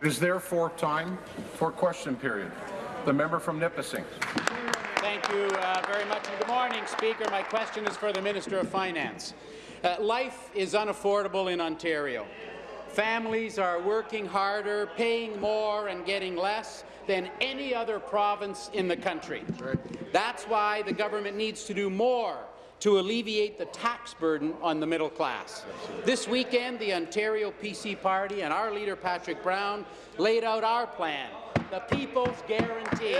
It is therefore time for question period. The member from Nipissing. Thank you uh, very much. And good morning, Speaker. My question is for the Minister of Finance. Uh, life is unaffordable in Ontario. Families are working harder, paying more and getting less than any other province in the country. That's why the government needs to do more to alleviate the tax burden on the middle class. This weekend, the Ontario PC Party and our leader, Patrick Brown, laid out our plan, the People's Guarantee.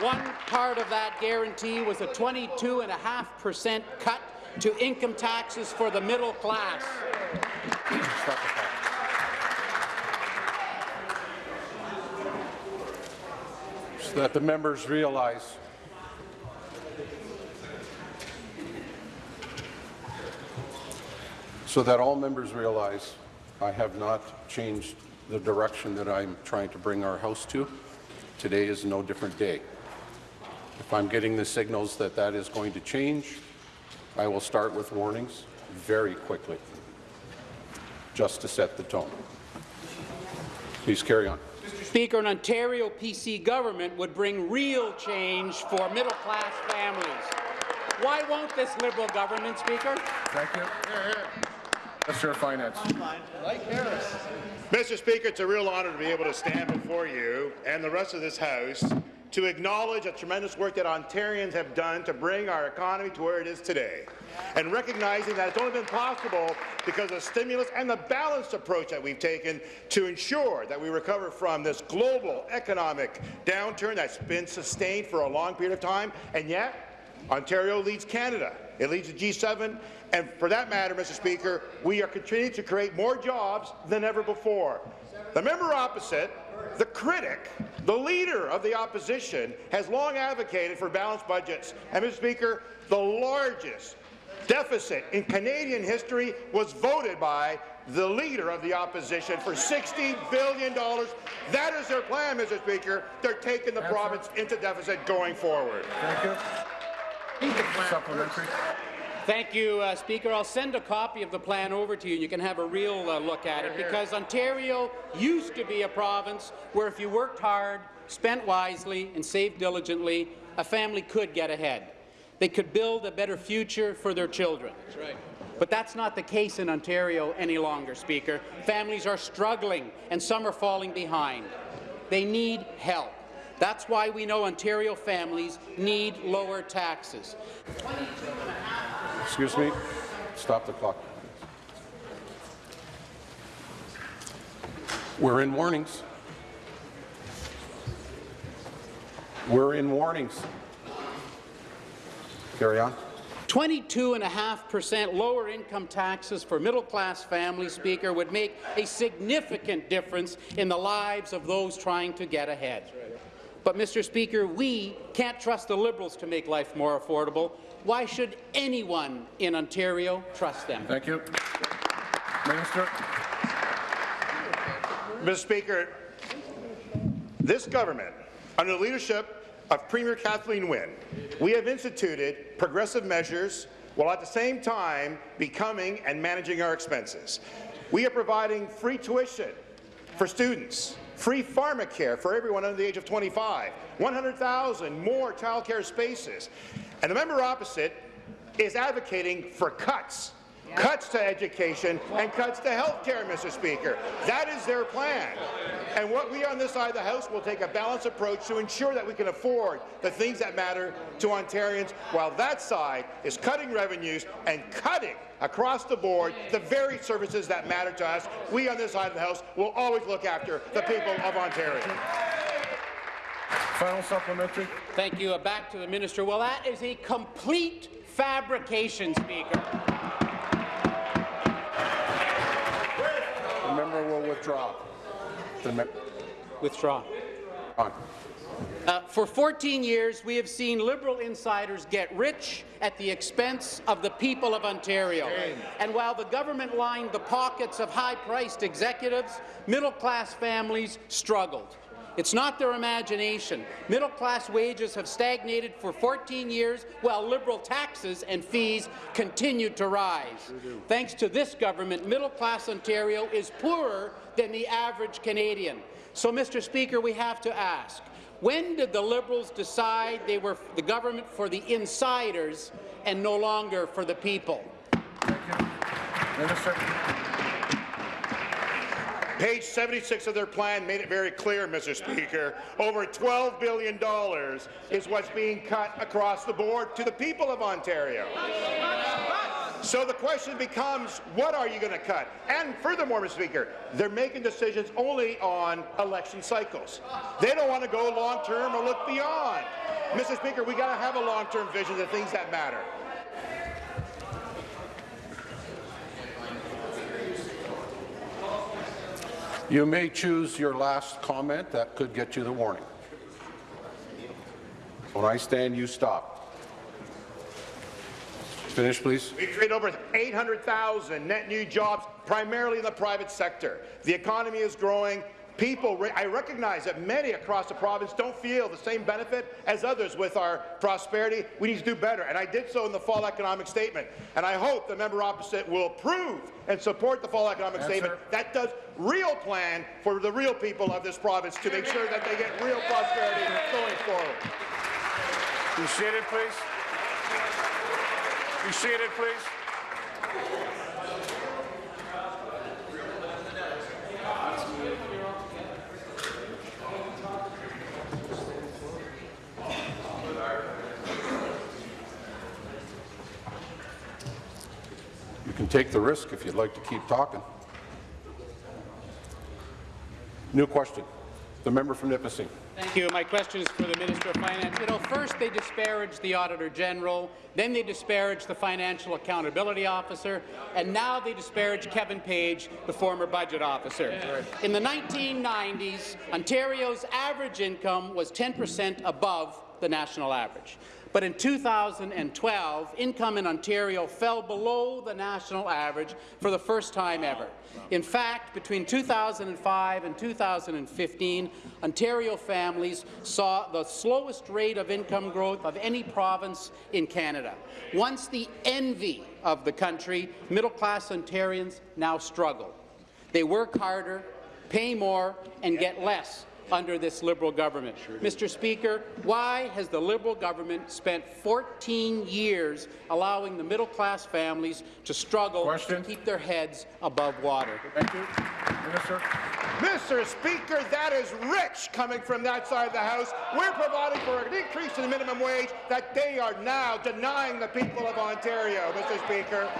One part of that guarantee was a 22.5% cut to income taxes for the middle class. So that the members realize so that all members realize I have not changed the direction that I'm trying to bring our House to. Today is no different day. If I'm getting the signals that that is going to change, I will start with warnings very quickly, just to set the tone. Please carry on. Speaker, an Ontario PC government would bring real change for middle-class families. Why won't this Liberal government, Speaker? Thank you. Minister of Finance. Mr. Speaker, it's a real honour to be able to stand before you and the rest of this House to acknowledge the tremendous work that Ontarians have done to bring our economy to where it is today, and recognizing that it's only been possible because of the stimulus and the balanced approach that we've taken to ensure that we recover from this global economic downturn that's been sustained for a long period of time, and yet Ontario leads Canada. It leads to G7, and for that matter, Mr. Speaker, we are continuing to create more jobs than ever before. The member opposite, the critic, the leader of the opposition, has long advocated for balanced budgets. And, Mr. Speaker, the largest deficit in Canadian history was voted by the leader of the opposition for $60 billion. That is their plan, Mr. Speaker. They're taking the province into deficit going forward. Thank you. Supplementary. Thank you, uh, Speaker. I'll send a copy of the plan over to you, and you can have a real uh, look at it, because Ontario used to be a province where if you worked hard, spent wisely, and saved diligently, a family could get ahead. They could build a better future for their children. That's right. But that's not the case in Ontario any longer, Speaker. Families are struggling, and some are falling behind. They need help. That's why we know Ontario families need lower taxes. Excuse me. Stop the clock. We're in warnings. We're in warnings. Carry on. 22.5% lower income taxes for middle-class families, Speaker, would make a significant difference in the lives of those trying to get ahead. But, Mr. Speaker, we can't trust the Liberals to make life more affordable. Why should anyone in Ontario trust them? Thank you. Minister. Mr. Speaker, this government, under the leadership of Premier Kathleen Wynne, we have instituted progressive measures while at the same time becoming and managing our expenses. We are providing free tuition for students, free pharmacare for everyone under the age of 25, 100,000 more childcare spaces. And the member opposite is advocating for cuts cuts to education and cuts to health care, Mr. Speaker. That is their plan. And what we on this side of the House will take a balanced approach to ensure that we can afford the things that matter to Ontarians, while that side is cutting revenues and cutting across the board the very services that matter to us. We on this side of the House will always look after the people of Ontario. Final supplementary. Thank you. Uh, back to the minister. Well, that is a complete fabrication, Speaker. Withdraw. Withdraw. on. Uh, for 14 years, we have seen Liberal insiders get rich at the expense of the people of Ontario. And while the government lined the pockets of high-priced executives, middle-class families struggled. It's not their imagination. Middle-class wages have stagnated for 14 years, while Liberal taxes and fees continue to rise. Thanks to this government, middle-class Ontario is poorer than the average Canadian. So, Mr. Speaker, we have to ask, when did the Liberals decide they were the government for the insiders and no longer for the people? Minister. Page 76 of their plan made it very clear, Mr. Speaker. Over $12 billion is what's being cut across the board to the people of Ontario. So the question becomes, what are you going to cut? And furthermore, Mr. Speaker, they're making decisions only on election cycles. They don't want to go long-term or look beyond. Mr. Speaker, we got to have a long-term vision of things that matter. You may choose your last comment. That could get you the warning. When I stand, you stop. Finish, please. We created over 800,000 net new jobs, primarily in the private sector. The economy is growing. People, I recognize that many across the province don't feel the same benefit as others with our prosperity. We need to do better, and I did so in the fall economic statement. And I hope the member opposite will approve and support the fall economic statement that does real plan for the real people of this province to make sure that they get real prosperity going forward. Be seated, please. Be seated, please. Can take the risk if you'd like to keep talking. New question. The member from Nipissing. Thank you. My question is for the Minister of Finance. You know, first they disparaged the Auditor General, then they disparaged the Financial Accountability Officer, and now they disparage Kevin Page, the former Budget Officer. In the 1990s, Ontario's average income was 10 per cent above the national average. But in 2012, income in Ontario fell below the national average for the first time ever. In fact, between 2005 and 2015, Ontario families saw the slowest rate of income growth of any province in Canada. Once the envy of the country, middle-class Ontarians now struggle. They work harder, pay more, and get less under this Liberal government. Mr. Speaker, why has the Liberal government spent 14 years allowing the middle-class families to struggle Question. to keep their heads above water? Thank you. Minister. Mr. Speaker, that is rich coming from that side of the House. We're providing for an increase in the minimum wage that they are now denying the people of Ontario, Mr. Speaker.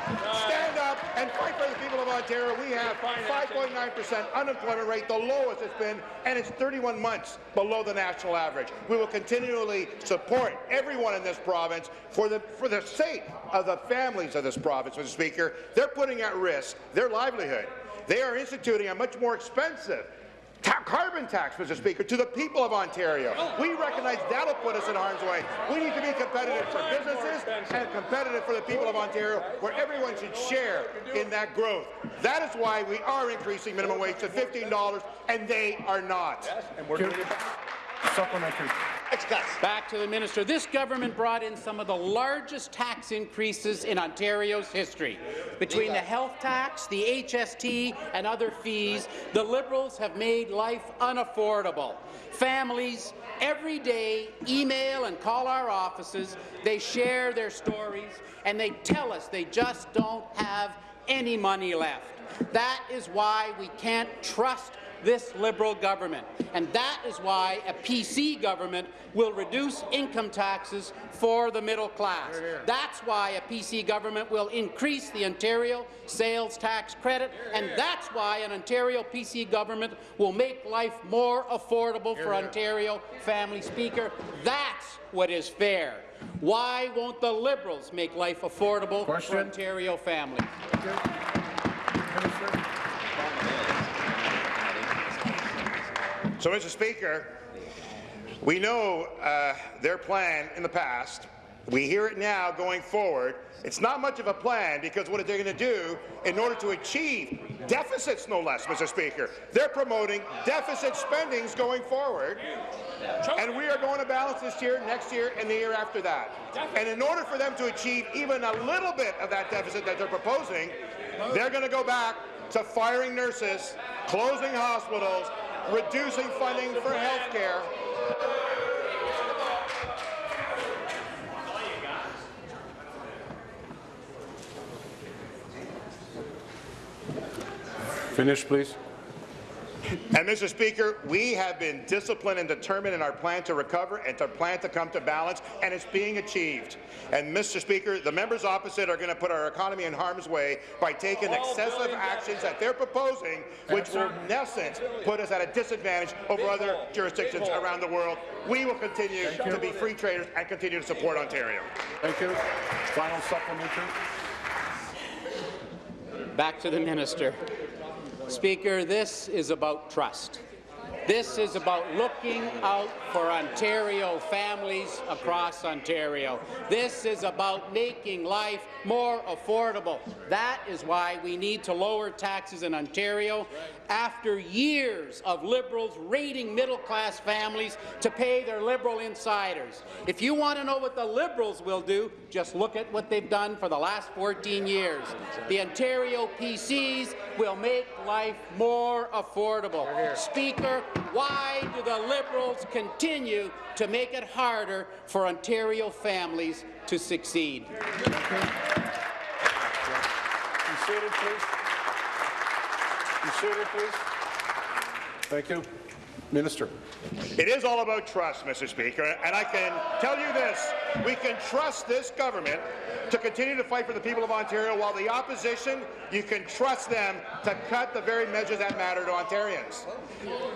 Stand up and fight for the people of Ontario. We have 5.9% unemployment rate, the lowest it's been, and it's 31 months below the national average. We will continually support everyone in this province for the, for the sake of the families of this province, Mr. Speaker. They're putting at risk their livelihood. They are instituting a much more expensive ta carbon tax, Mr. Speaker, to the people of Ontario. We recognize that'll put us in harm's way. We need to be competitive for businesses and competitive for the people of Ontario, where everyone should share in that growth. That is why we are increasing minimum wage to $15, and they are not. And we're supplementary. Back to the minister. This government brought in some of the largest tax increases in Ontario's history. Between the health tax, the HST, and other fees, the Liberals have made life unaffordable. Families every day email and call our offices. They share their stories, and they tell us they just don't have any money left. That is why we can't trust this Liberal government, and that is why a PC government will reduce income taxes for the middle class. That's why a PC government will increase the Ontario sales tax credit, and that's why an Ontario PC government will make life more affordable for Ontario family speaker. That's what is fair. Why won't the Liberals make life affordable for Ontario families? So, Mr. Speaker, we know uh, their plan in the past. We hear it now going forward. It's not much of a plan because what are they're going to do in order to achieve deficits no less, Mr. Speaker. They're promoting deficit spendings going forward, and we are going to balance this year, next year, and the year after that. And in order for them to achieve even a little bit of that deficit that they're proposing, they're going to go back to firing nurses, closing hospitals, reducing funding for health care, Finish, please. And, Mr. Speaker, we have been disciplined and determined in our plan to recover and to plan to come to balance, and it's being achieved. And, Mr. Speaker, the members opposite are going to put our economy in harm's way by taking excessive actions that they're proposing, which will, in essence, put us at a disadvantage over other jurisdictions around the world. We will continue to be free traders and continue to support Ontario. Thank you. Final supplementary. Back to the minister. Speaker, this is about trust. This is about looking out for Ontario families across Ontario. This is about making life more affordable. That is why we need to lower taxes in Ontario after years of Liberals raiding middle-class families to pay their Liberal insiders. If you want to know what the Liberals will do, just look at what they've done for the last 14 years. The Ontario PCs will make life more affordable. Speaker, why do the Liberals continue to make it harder for Ontario families to succeed? Be seated, please. Be seated, please. Thank you. Minister. It is all about trust, Mr. Speaker, and I can tell you this. We can trust this government to continue to fight for the people of Ontario, while the opposition, you can trust them to cut the very measures that matter to Ontarians.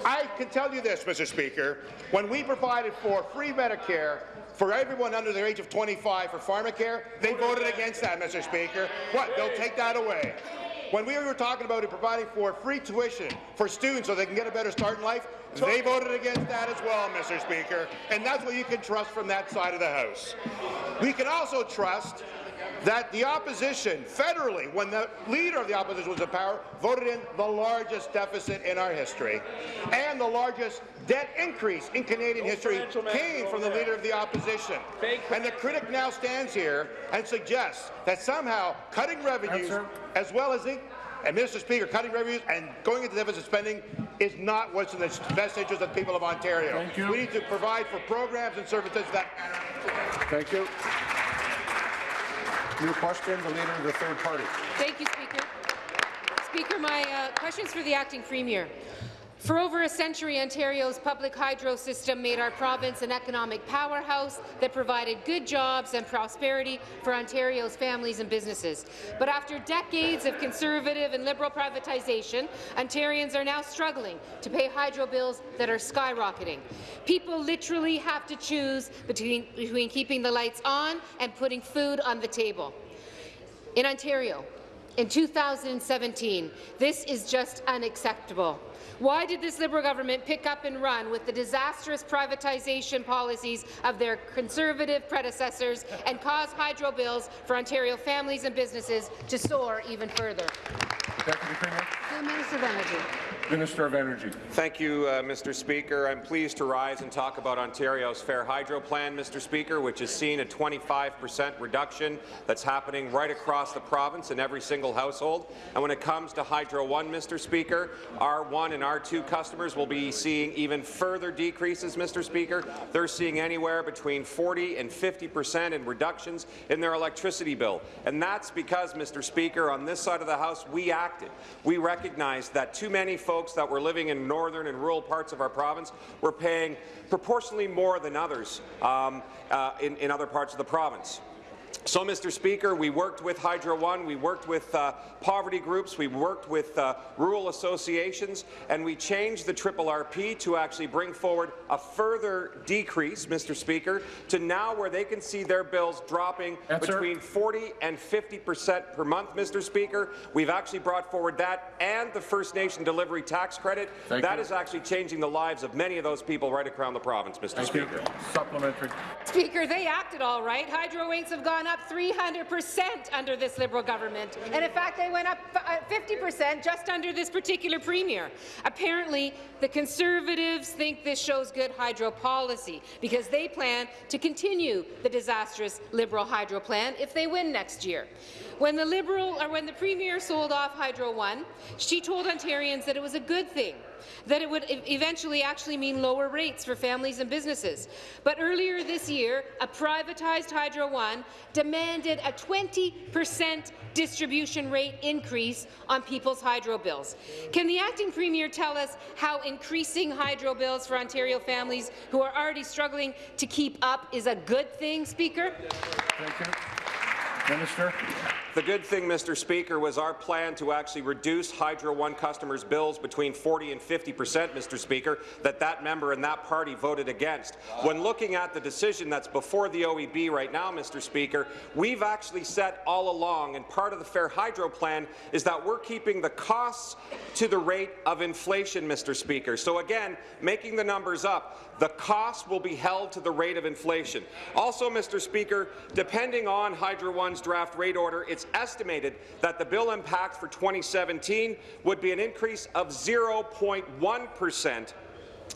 I can tell you this, Mr. Speaker, when we provided for free Medicare for everyone under the age of 25 for pharmacare, they voted against that, Mr. Speaker. What, they'll take that away. When we were talking about it providing for free tuition for students so they can get a better start in life, they voted against that as well, Mr. Speaker, and that's what you can trust from that side of the House. We can also trust that the opposition, federally, when the leader of the opposition was in power, voted in the largest deficit in our history, and the largest debt increase in Canadian history came from the leader of the opposition. And the critic now stands here and suggests that somehow cutting revenues, Answer. as well as the and Mr. Speaker, cutting revenues and going into deficit spending is not what's in the best interest of the people of Ontario. Thank you. We need to provide for programs and services that Thank you. New question, the leader of the third party. Thank you, Speaker. Speaker, my uh, question is for the acting premier. For over a century, Ontario's public hydro system made our province an economic powerhouse that provided good jobs and prosperity for Ontario's families and businesses. But after decades of conservative and liberal privatization, Ontarians are now struggling to pay hydro bills that are skyrocketing. People literally have to choose between, between keeping the lights on and putting food on the table. In Ontario, in 2017, this is just unacceptable. Why did this Liberal government pick up and run with the disastrous privatization policies of their Conservative predecessors and cause hydro bills for Ontario families and businesses to soar even further? Deputy Premier. The Minister of Energy. Minister of Energy. Thank you, uh, Mr. Speaker. I'm pleased to rise and talk about Ontario's Fair Hydro Plan, Mr. Speaker, which has seen a 25 per cent reduction that's happening right across the province in every single household. And when it comes to Hydro One, Mr. Speaker, R1 and R2 customers will be seeing even further decreases, Mr. Speaker. They're seeing anywhere between 40 and 50 per cent in reductions in their electricity bill. And that's because, Mr. Speaker, on this side of the House, we acted. We recognized that too many folks that were living in northern and rural parts of our province were paying proportionally more than others um, uh, in, in other parts of the province. So, Mr. Speaker, we worked with Hydro One, we worked with uh, poverty groups, we worked with uh, rural associations, and we changed the triple RP to actually bring forward a further decrease, Mr. Speaker, to now where they can see their bills dropping Answer. between 40 and 50 percent per month, Mr. Speaker. We've actually brought forward that and the First Nation delivery tax credit. Thank That you. is actually changing the lives of many of those people right around the province, Mr. Thank you. Speaker. Supplementary. Speaker, they acted all right. Hydro rates have gone up up 300 percent under this Liberal government, and in fact, they went up uh, 50 percent just under this particular premier. Apparently, the Conservatives think this shows good hydro policy because they plan to continue the disastrous Liberal hydro plan if they win next year. When the Liberal or when the Premier sold off Hydro One, she told Ontarians that it was a good thing that it would eventually actually mean lower rates for families and businesses. But earlier this year, a privatized Hydro One demanded a 20 percent distribution rate increase on people's hydro bills. Can the acting premier tell us how increasing hydro bills for Ontario families who are already struggling to keep up is a good thing, Speaker? Thank you. Minister. The good thing, Mr. Speaker, was our plan to actually reduce Hydro One customers' bills between 40 and 50 percent, Mr. Speaker, that that member and that party voted against. When looking at the decision that's before the OEB right now, Mr. Speaker, we've actually said all along, and part of the Fair Hydro plan is that we're keeping the costs to the rate of inflation, Mr. Speaker. So again, making the numbers up, the cost will be held to the rate of inflation. Also, Mr. Speaker, depending on Hydro One's draft rate order, it's estimated that the bill impact for 2017 would be an increase of 0.1 percent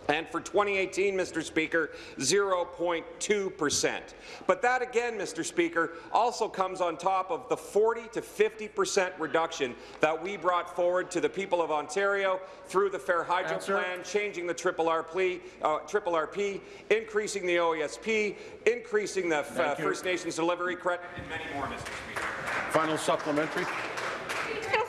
and for 2018, Mr. Speaker, 0.2 percent. But that again, Mr. Speaker, also comes on top of the 40 to 50 percent reduction that we brought forward to the people of Ontario through the Fair Hydro Answer. Plan, changing the triple RP, uh, triple RP, increasing the OESP, increasing the uh, First Nations delivery credit, and many more, Mr. Speaker. Final supplementary.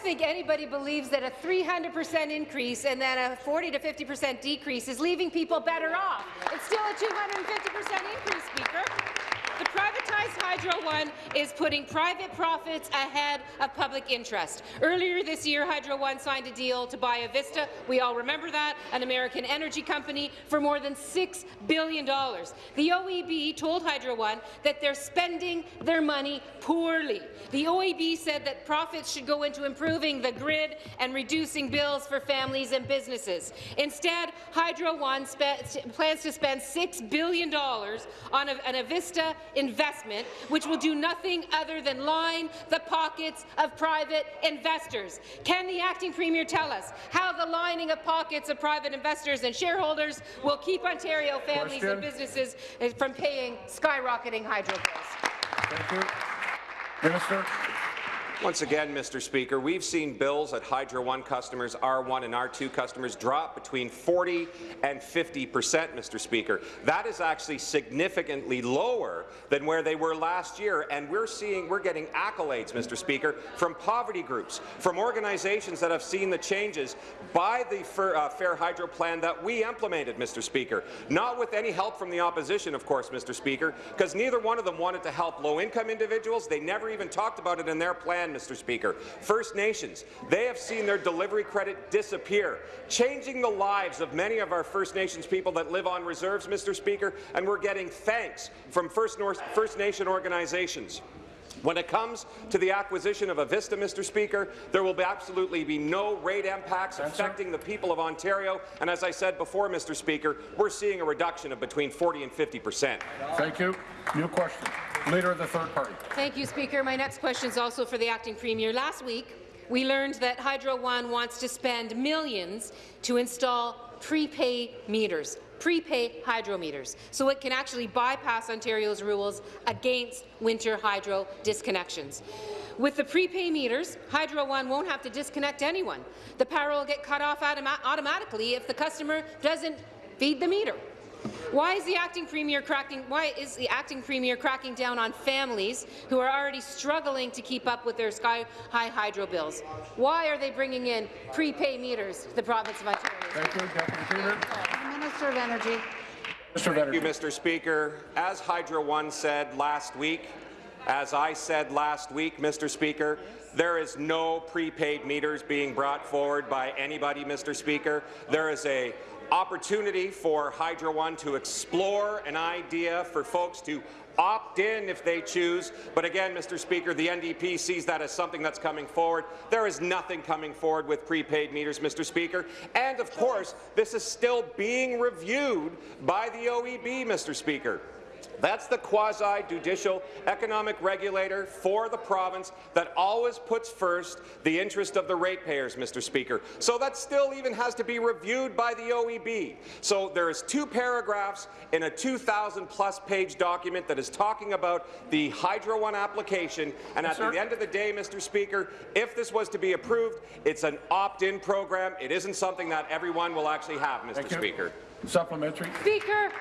I don't think anybody believes that a 300% increase and then a 40 to 50% decrease is leaving people better off. It's still a 250% increase, Speaker. The privatized Hydro One is putting private profits ahead of public interest. Earlier this year, Hydro One signed a deal to buy Avista. We all remember that, an American energy company, for more than $6 billion. The OEB told Hydro One that they're spending their money poorly. The OEB said that profits should go into improving the grid and reducing bills for families and businesses. Instead, Hydro One plans to spend $6 billion on a, an Avista investment, which will do nothing other than line the pockets of private investors. Can the acting premier tell us how the lining of pockets of private investors and shareholders will keep Ontario families Question. and businesses eh, from paying skyrocketing hydro bills? Thank you. Minister. Once again, Mr. Speaker, we've seen bills at Hydro One customers, R1 and R2 customers drop between 40 and 50 percent, Mr. Speaker. That is actually significantly lower than where they were last year, and we're seeing we're getting accolades, Mr. Speaker, from poverty groups, from organizations that have seen the changes by the Fair, uh, Fair Hydro plan that we implemented, Mr. Speaker. Not with any help from the opposition, of course, Mr. Speaker, because neither one of them wanted to help low-income individuals. They never even talked about it in their plan, Mr. Speaker. First Nations, they have seen their delivery credit disappear, changing the lives of many of our First Nations people that live on reserves, Mr. Speaker, and we're getting thanks from First, North, First Nation organizations. When it comes to the acquisition of Avista, Mr. Speaker, there will be absolutely be no rate impacts affecting the people of Ontario. And as I said before, Mr. Speaker, we're seeing a reduction of between 40 and 50 percent. Thank you. New question. Leader of the third party. Thank you, Speaker. My next question is also for the acting premier. Last week, we learned that Hydro One wants to spend millions to install prepay meters, prepay hydro meters, so it can actually bypass Ontario's rules against winter hydro disconnections. With the prepay meters, Hydro One won't have to disconnect anyone. The power will get cut off automa automatically if the customer doesn't feed the meter. Why is the acting premier cracking? Why is the acting premier cracking down on families who are already struggling to keep up with their sky-high hydro bills? Why are they bringing in prepay meters to the province of Ontario? Thank you, Deputy Premier. Minister of Energy. Minister of Thank you, Mr. Speaker. As Hydro One said last week, as I said last week, Mr. Speaker, there is no prepaid meters being brought forward by anybody, Mr. Speaker. There is a opportunity for Hydro One to explore an idea for folks to opt in if they choose. But again, Mr. Speaker, the NDP sees that as something that's coming forward. There is nothing coming forward with prepaid meters, Mr. Speaker. And of course, this is still being reviewed by the OEB, Mr. Speaker. That's the quasi-judicial economic regulator for the province that always puts first the interest of the ratepayers, Mr. Speaker. So that still even has to be reviewed by the OEB. So there's two paragraphs in a 2,000-plus page document that is talking about the Hydro One application, and at sir. the end of the day, Mr. Speaker, if this was to be approved, it's an opt-in program. It isn't something that everyone will actually have, Mr. Thank you. Speaker. Supplementary. Speaker,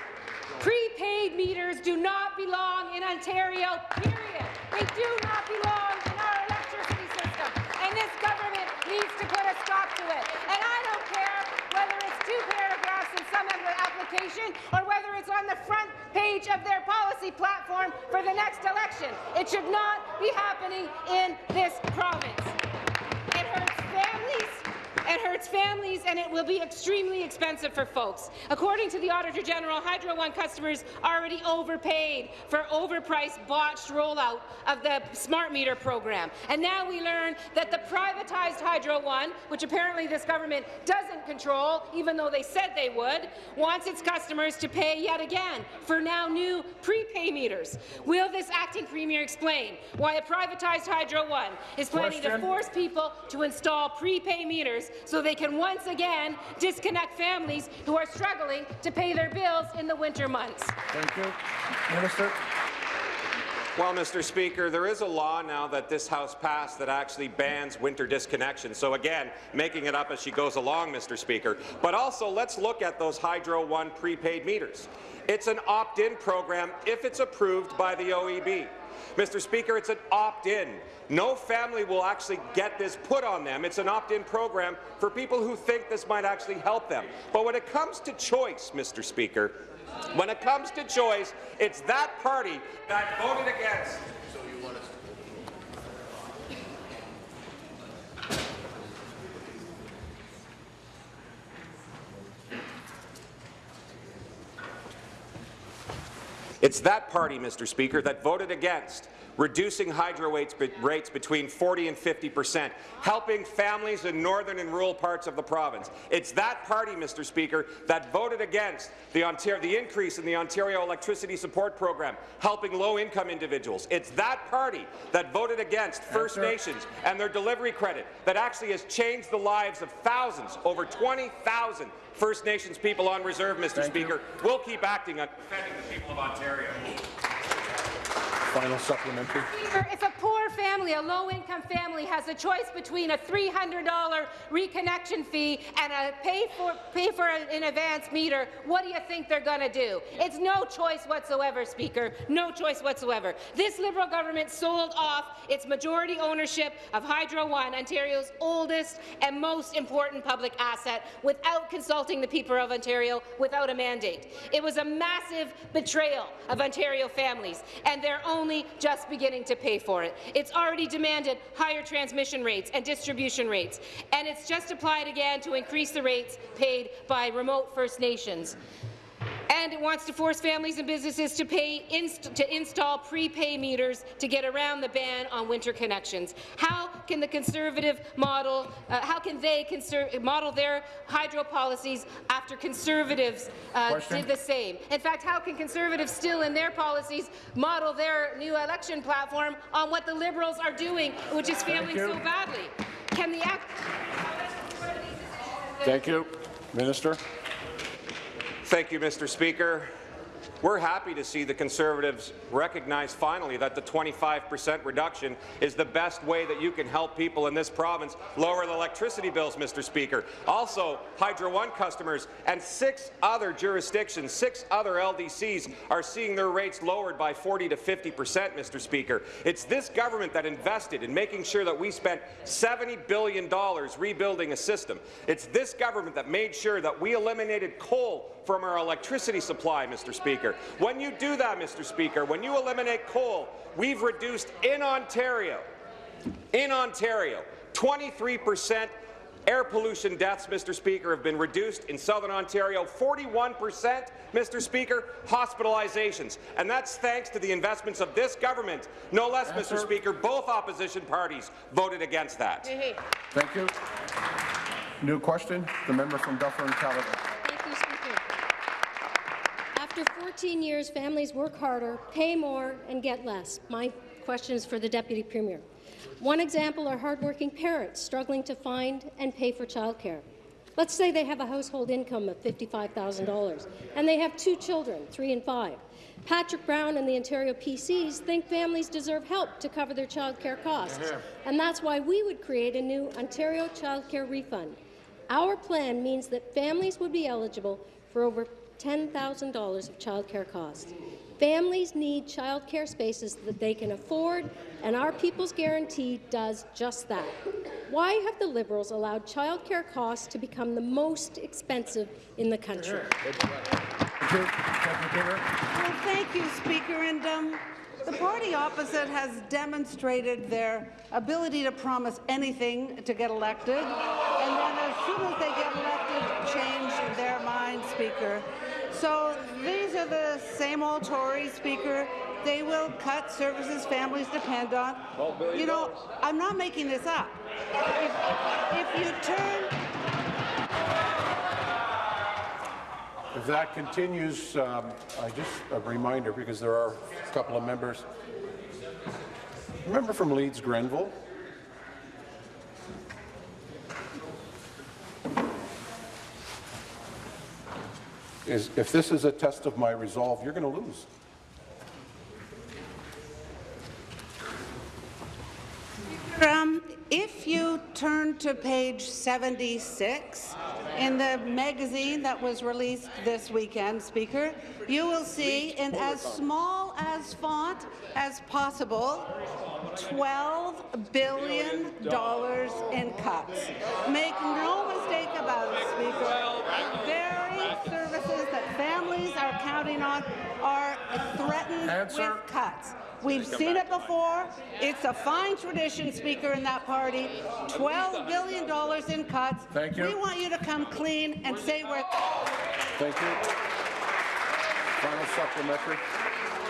prepaid meters do not belong in Ontario, period. They do not belong in our electricity system, and this government needs to put a stop to it. And I don't care whether it's two paragraphs in some application or whether it's on the front page of their policy platform for the next election. It should not be happening in this province. It hurts families. It hurts families, and it will be extremely expensive for folks. According to the Auditor General, Hydro One customers already overpaid for overpriced, botched rollout of the smart meter program. And now we learn that the privatized Hydro One, which apparently this government doesn't control, even though they said they would, wants its customers to pay yet again for now new prepay meters. Will this acting premier explain why a privatized Hydro One is planning to force people to install prepay meters so they can once again disconnect families who are struggling to pay their bills in the winter months. Thank you. Minister. Well, Mr. Speaker, there is a law now that this House passed that actually bans winter disconnection. So again, making it up as she goes along, Mr. Speaker. But also, let's look at those Hydro One prepaid meters. It's an opt-in program if it's approved by the OEB. Mr. Speaker, it's an opt-in. No family will actually get this put on them. It's an opt-in program for people who think this might actually help them. But when it comes to choice, Mr. Speaker, when it comes to choice, it's that party that voted against It's that party, Mr. Speaker, that voted against reducing hydro rates, rates between 40 and 50 percent, helping families in northern and rural parts of the province. It's that party, Mr. Speaker, that voted against the, Ontario, the increase in the Ontario Electricity Support Program, helping low-income individuals. It's that party that voted against First. Nations and their delivery credit that actually has changed the lives of thousands, over 20,000 First Nations people on reserve, Mr. Thank you. Speaker. We'll keep acting on defending the people of Ontario. Final supplementary. A family, a low-income family, has a choice between a $300 reconnection fee and a pay for pay for an advance meter, what do you think they're going to do? It's no choice whatsoever, Speaker. No choice whatsoever. This Liberal government sold off its majority ownership of Hydro One, Ontario's oldest and most important public asset, without consulting the people of Ontario, without a mandate. It was a massive betrayal of Ontario families, and they're only just beginning to pay for it. It's already demanded higher transmission rates and distribution rates, and it's just applied again to increase the rates paid by remote First Nations. And it wants to force families and businesses to pay inst to install prepay meters to get around the ban on winter connections. How can the Conservative model? Uh, how can they model their hydro policies after Conservatives uh, did the same? In fact, how can Conservatives still in their policies model their new election platform on what the Liberals are doing, which is failing so badly? Can the act? Thank you. Minister. Thank you, Mr. Speaker. We're happy to see the Conservatives recognize finally that the 25 percent reduction is the best way that you can help people in this province lower the electricity bills, Mr. Speaker. Also, Hydro One customers and six other jurisdictions, six other LDCs are seeing their rates lowered by 40 to 50 percent, Mr. Speaker. It's this government that invested in making sure that we spent $70 billion rebuilding a system. It's this government that made sure that we eliminated coal from our electricity supply, Mr. Speaker. When you do that, Mr. Speaker, when you eliminate coal, we've reduced in Ontario, in Ontario, 23 percent air pollution deaths, Mr. Speaker, have been reduced in southern Ontario, 41 percent, Mr. Speaker, hospitalizations. And that's thanks to the investments of this government. No less, Mr. Answer. Speaker, both opposition parties voted against that. Thank you. New question. The member from Dufferin Caledon. Thank you, Speaker. After After 14 years, families work harder, pay more, and get less. My question is for the Deputy Premier. One example are hardworking parents struggling to find and pay for childcare. Let's say they have a household income of $55,000 and they have two children, three and five. Patrick Brown and the Ontario PCs think families deserve help to cover their childcare costs, and that's why we would create a new Ontario childcare refund. Our plan means that families would be eligible for over $10,000 of childcare costs. Families need childcare spaces that they can afford, and our People's Guarantee does just that. Why have the Liberals allowed childcare costs to become the most expensive in the country? Well, thank you, Speaker. And um, the party opposite has demonstrated their ability to promise anything to get elected, and then as soon as they get elected, change their mind, Speaker. So these are the same old Tories, Speaker. They will cut services families depend on. You know, I'm not making this up. If, if you turn If that continues, um, I just, a reminder, because there are a couple of members. Remember from Leeds Grenville? Is, if this is a test of my resolve, you're going to lose. Um, if you turn to page 76 in the magazine that was released this weekend, Speaker, you will see in as small as font as possible $12 billion in cuts. Make no mistake about it, Speaker. Families are on are threatened Answer. with cuts. We've seen it before. It's a fine tradition, Speaker, in that party. $12 billion in cuts. Thank you. We want you to come clean and say where. Thank you. Final supplementary.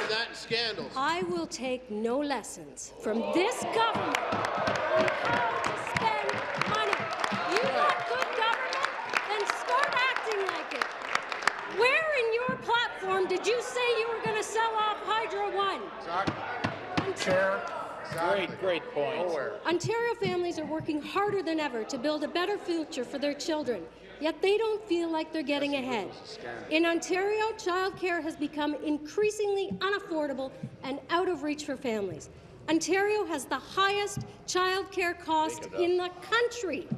that scandals. I will take no lessons from this government on how to spend money. You want good government? Then start acting like it. Where in your platform did you say you were going to sell off Hydro One? Chair. Great, great point. Ontario families are working harder than ever to build a better future for their children, yet they don't feel like they're getting ahead. In Ontario, childcare has become increasingly unaffordable and out of reach for families. Ontario has the highest childcare cost in the country.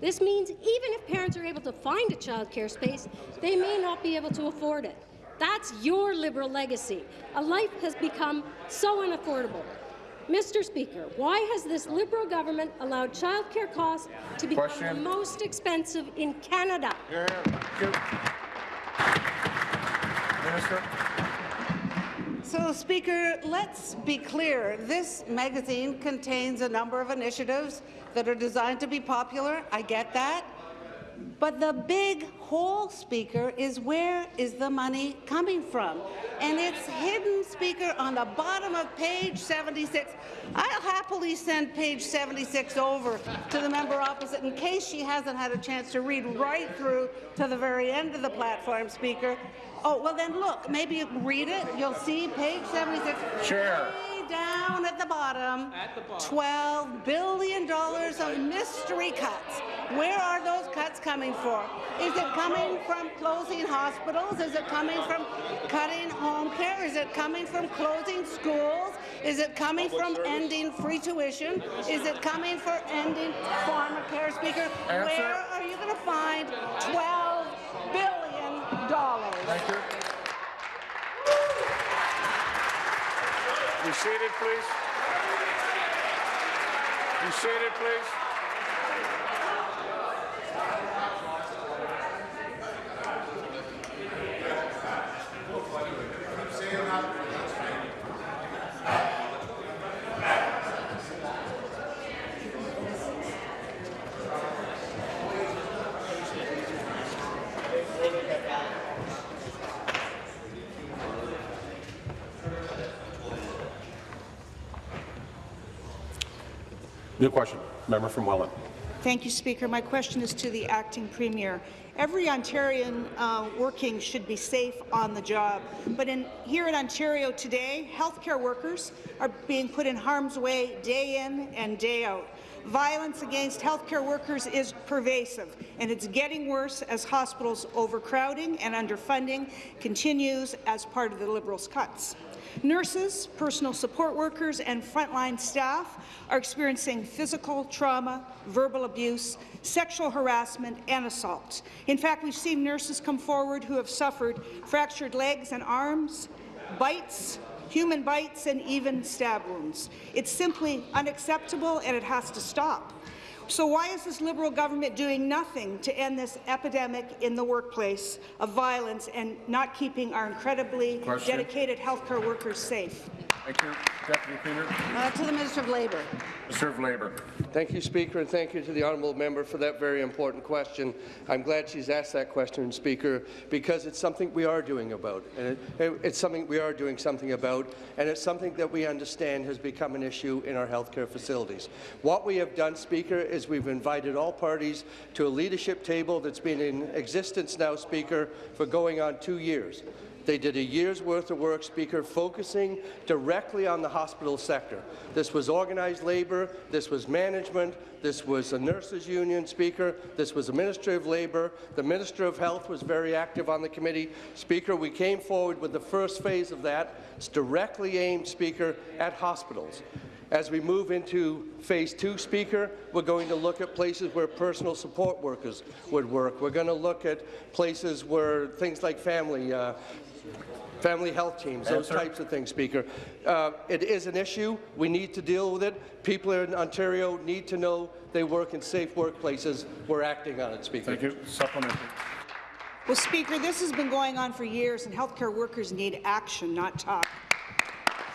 This means even if parents are able to find a childcare space, they may not be able to afford it. That's your Liberal legacy. A life has become so unaffordable. Mr. Speaker, why has this Liberal government allowed childcare costs to become Question. the most expensive in Canada? Thank you. Minister. So, Speaker, let's be clear. This magazine contains a number of initiatives that are designed to be popular. I get that. But the big hole, Speaker, is where is the money coming from? And it's hidden, Speaker, on the bottom of page 76. I'll happily send page 76 over to the member opposite in case she hasn't had a chance to read right through to the very end of the platform, Speaker. Oh, well then look, maybe read it. You'll see page 76. Chair. Way down at the bottom, $12 billion of mystery cuts. Where are those cuts coming from? Is it coming from closing hospitals? Is it coming from cutting home care? Is it coming from closing schools? Is it coming from ending free tuition? Is it coming for ending pharmacare, Speaker? Answer. Where are you going to find $12 billion? Thank you. Be seated, please. Be seated, please. New question. Member from Welland. Thank you, Speaker. My question is to the acting premier. Every Ontarian uh, working should be safe on the job, but in, here in Ontario today, healthcare workers are being put in harm's way day in and day out. Violence against healthcare workers is pervasive, and it's getting worse as hospitals' overcrowding and underfunding continues as part of the Liberals' cuts. Nurses, personal support workers, and frontline staff are experiencing physical trauma, verbal abuse, sexual harassment, and assault. In fact, we've seen nurses come forward who have suffered fractured legs and arms, bites, human bites, and even stab wounds. It's simply unacceptable, and it has to stop. So why is this Liberal government doing nothing to end this epidemic in the workplace of violence and not keeping our incredibly Question. dedicated healthcare workers safe? Thank you. Deputy Premier. Uh, to the Minister of Labour. Minister of Labour. Thank you, Speaker, and thank you to the honourable member for that very important question. I'm glad she's asked that question, Speaker, because it's something we are doing about, and it, it- it's something we are doing something about, and it's something that we understand has become an issue in our healthcare facilities. What we have done, Speaker, is we've invited all parties to a leadership table that's been in existence now, Speaker, for going on two years. They did a year's worth of work, Speaker, focusing directly on the hospital sector. This was organized labour, this was management, this was a nurses' union, Speaker, this was the Ministry of Labour, the Minister of Health was very active on the committee. Speaker, we came forward with the first phase of that. It's directly aimed, Speaker, at hospitals. As we move into phase two, Speaker, we're going to look at places where personal support workers would work. We're going to look at places where things like family, uh, family health teams, those Answer. types of things, Speaker. Uh, it is an issue. We need to deal with it. People in Ontario need to know they work in safe workplaces. We're acting on it, Speaker. Thank you. Supplementary. Well, Speaker, this has been going on for years, and healthcare workers need action, not talk.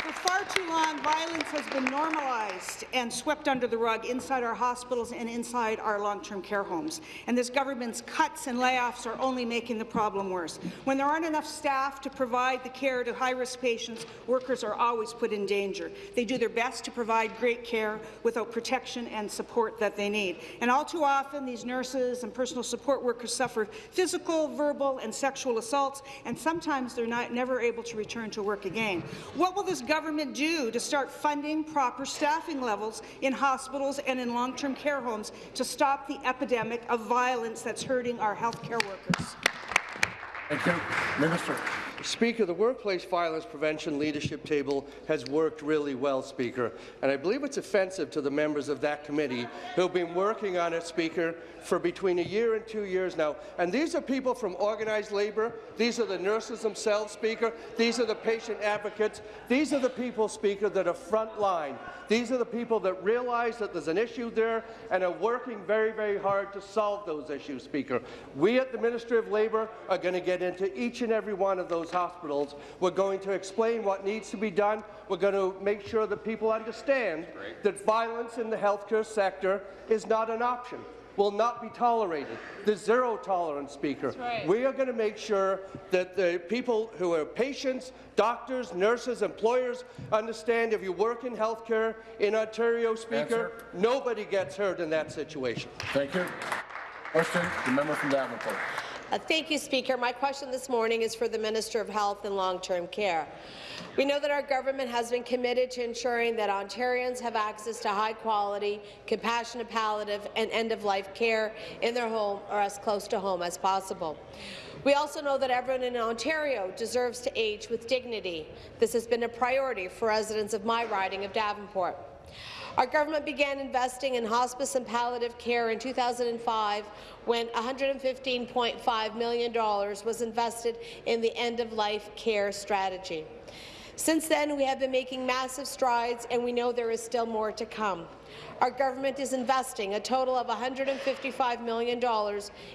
For far too long, violence has been normalized and swept under the rug inside our hospitals and inside our long-term care homes. And this government's cuts and layoffs are only making the problem worse. When there aren't enough staff to provide the care to high-risk patients, workers are always put in danger. They do their best to provide great care without protection and support that they need. And all too often, these nurses and personal support workers suffer physical, verbal, and sexual assaults, and sometimes they're not, never able to return to work again. What will this government do to start funding proper staffing levels in hospitals and in long-term care homes to stop the epidemic of violence that's hurting our healthcare workers? Thank you. Minister. Speaker, the Workplace Violence Prevention Leadership Table has worked really well, Speaker, and I believe it's offensive to the members of that committee who have been working on it, Speaker, for between a year and two years now. And these are people from organized labour. These are the nurses themselves, Speaker. These are the patient advocates. These are the people, Speaker, that are front line. These are the people that realize that there's an issue there and are working very, very hard to solve those issues, Speaker. We at the Ministry of Labour are going to get into each and every one of those hospitals. We're going to explain what needs to be done. We're going to make sure that people understand that violence in the healthcare sector is not an option will not be tolerated. The zero tolerance, Speaker. right. We are going to make sure that the people who are patients, doctors, nurses, employers understand if you work in healthcare in Ontario, Speaker, Answer. nobody gets hurt in that situation. Thank you. Question, the member from Davenport. Uh, Thank you, Speaker. My question this morning is for the Minister of Health and Long-Term Care. We know that our government has been committed to ensuring that Ontarians have access to high-quality, compassionate palliative and end-of-life care in their home or as close to home as possible. We also know that everyone in Ontario deserves to age with dignity. This has been a priority for residents of my riding of Davenport. Our government began investing in hospice and palliative care in 2005 when $115.5 million was invested in the end-of-life care strategy. Since then, we have been making massive strides, and we know there is still more to come. Our government is investing a total of $155 million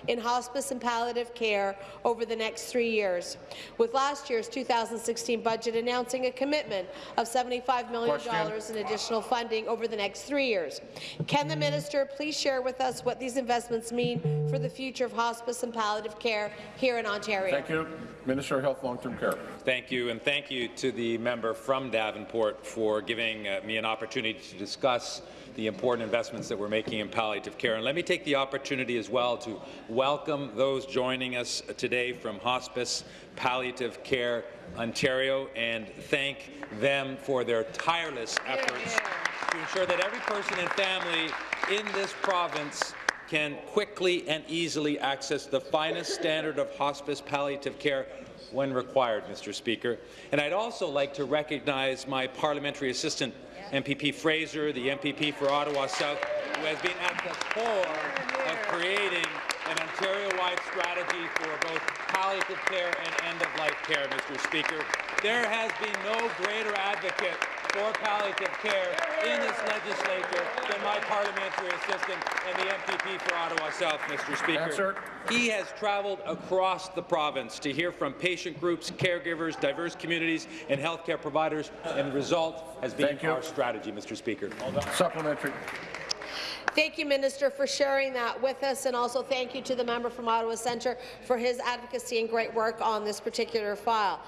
in hospice and palliative care over the next three years, with last year's 2016 budget announcing a commitment of $75 million Question. in additional funding over the next three years. Can the minister please share with us what these investments mean for the future of hospice and palliative care here in Ontario? Thank you. Minister of Health, Long-Term Care. Thank you, and thank you to the member from Davenport for giving uh, me an opportunity to discuss the important investments that we're making in palliative care. And let me take the opportunity as well to welcome those joining us today from Hospice Palliative Care Ontario and thank them for their tireless efforts to ensure that every person and family in this province can quickly and easily access the finest standard of hospice palliative care when required, Mr. Speaker. And I'd also like to recognize my parliamentary assistant, MPP Fraser, the MPP for Ottawa South, who has been at the core of creating an Ontario-wide strategy for both palliative care and end-of-life care, Mr. Speaker. There has been no greater advocate for palliative care in this legislature than my parliamentary assistant and the MPP for Ottawa South, Mr. Speaker. Answer. He has travelled across the province to hear from patient groups, caregivers, diverse communities, and healthcare providers, and the result has been Thank you. our strategy, Mr. Speaker. Supplementary. Thank you, Minister, for sharing that with us, and also thank you to the member from Ottawa Centre for his advocacy and great work on this particular file.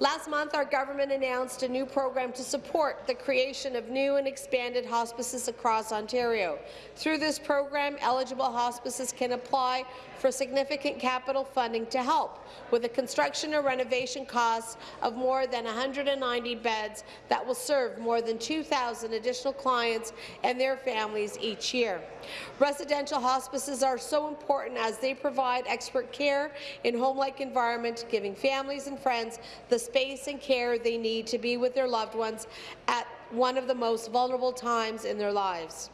Last month, our government announced a new program to support the creation of new and expanded hospices across Ontario. Through this program, eligible hospices can apply for significant capital funding to help with the construction or renovation costs of more than 190 beds that will serve more than 2,000 additional clients and their families each year. Residential hospices are so important as they provide expert care in home-like environment, giving families and friends the space and care they need to be with their loved ones at one of the most vulnerable times in their lives.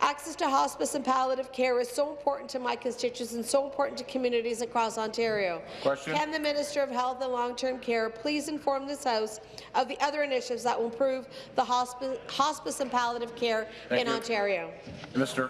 Access to hospice and palliative care is so important to my constituents and so important to communities across Ontario. Question. Can the Minister of Health and Long-Term Care please inform this House of the other initiatives that will improve the hospice, hospice and palliative care Thank in you. Ontario? Minister.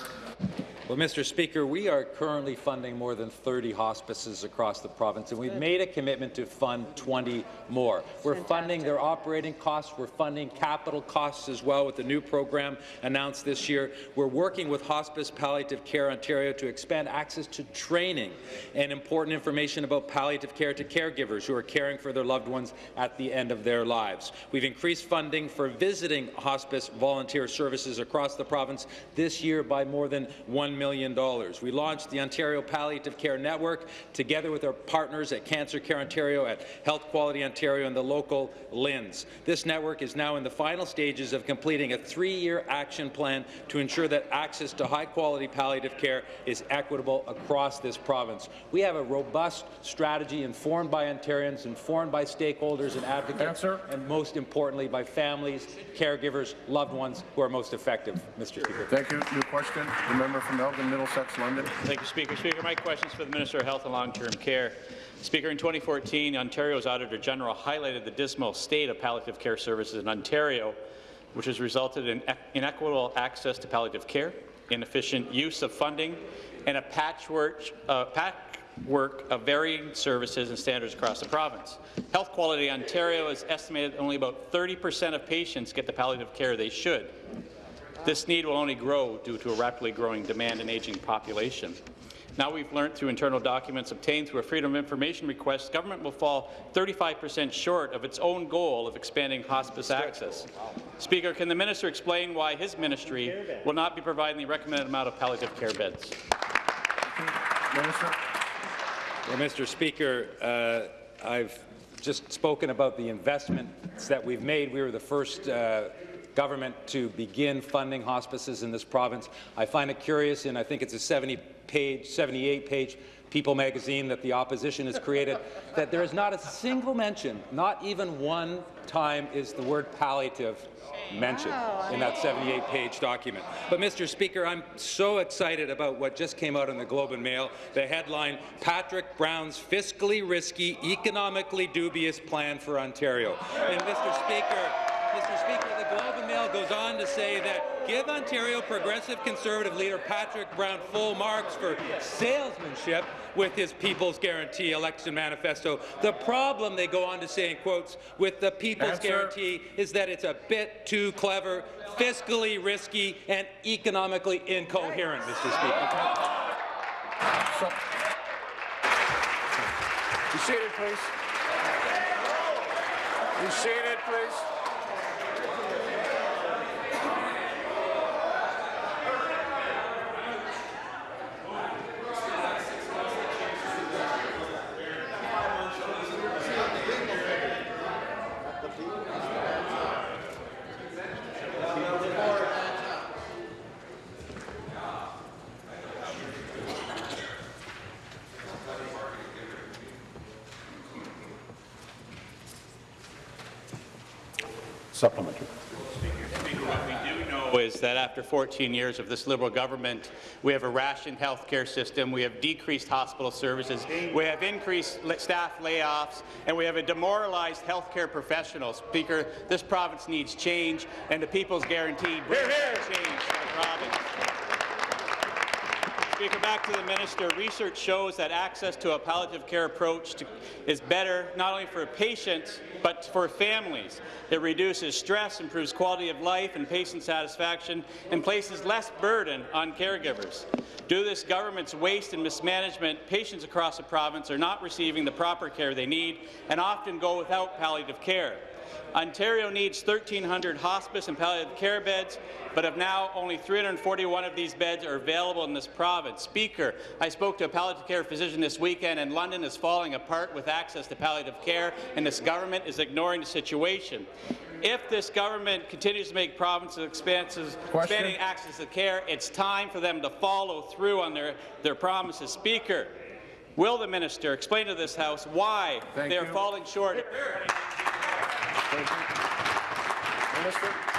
Well, Mr. Speaker, we are currently funding more than 30 hospices across the province, and we've made a commitment to fund 20 more. We're funding their operating costs. We're funding capital costs as well with the new program announced this year. We're working with Hospice Palliative Care Ontario to expand access to training and important information about palliative care to caregivers who are caring for their loved ones at the end of their lives. We've increased funding for visiting hospice volunteer services across the province this year by more than $1 million. We launched the Ontario Palliative Care Network together with our partners at Cancer Care Ontario, at Health Quality Ontario, and the local LHINs. This network is now in the final stages of completing a three-year action plan to ensure that access to high-quality palliative care is equitable across this province. We have a robust strategy informed by Ontarians, informed by stakeholders and advocates, Answer. and most importantly by families, caregivers, loved ones who are most effective, Mr. Speaker. Thank you. New question. The member from Elgin, Middlesex, London. Thank you, Speaker. Speaker, my question is for the Minister of Health and Long-Term Care. Speaker, in 2014, Ontario's Auditor General highlighted the dismal state of palliative care services in Ontario, which has resulted in inequitable access to palliative care, inefficient use of funding, and a patchwork, uh, patchwork of varying services and standards across the province. Health Quality Ontario has estimated only about 30 percent of patients get the palliative care they should. This need will only grow due to a rapidly growing demand and aging population. Now we've learned through internal documents obtained through a Freedom of Information request, government will fall 35 percent short of its own goal of expanding hospice access. Speaker, can the minister explain why his ministry will not be providing the recommended amount of palliative care beds? Minister. Well, Mr. Speaker, uh, I've just spoken about the investments that we've made. We were the first uh, government to begin funding hospices in this province. I find it curious, and I think it's a 70-page, 78-page People magazine that the opposition has created, that there is not a single mention, not even one time is the word palliative mentioned in that 78-page document. But, Mr. Speaker, I'm so excited about what just came out in the Globe and Mail, the headline, Patrick Brown's fiscally risky, economically dubious plan for Ontario. And, Mr. Speaker, Mr. Speaker, the Globe and Mail goes on to say that give Ontario Progressive Conservative leader Patrick Brown full marks for salesmanship with his People's Guarantee election manifesto. The problem, they go on to say in quotes, with the People's Answer. Guarantee is that it's a bit too clever, fiscally risky, and economically incoherent, Mr. Speaker. Sup- Be seated, please. Be seated, please. Supplementary. What we do know is that after 14 years of this Liberal government, we have a rationed healthcare system, we have decreased hospital services, we have increased staff layoffs, and we have a demoralized healthcare professional. Speaker, this province needs change, and the People's Guarantee brings change to the province. Speaker, back to the minister. Research shows that access to a palliative care approach to, is better not only for patients but for families. It reduces stress, improves quality of life and patient satisfaction, and places less burden on caregivers. Due to this government's waste and mismanagement, patients across the province are not receiving the proper care they need and often go without palliative care. Ontario needs 1,300 hospice and palliative care beds, but of now only 341 of these beds are available in this province. Speaker, I spoke to a palliative care physician this weekend, and London is falling apart with access to palliative care, and this government is ignoring the situation. If this government continues to make provinces expenses, expanding access to care, it's time for them to follow through on their, their promises. Speaker, will the minister explain to this House why Thank they are you. falling short Minister.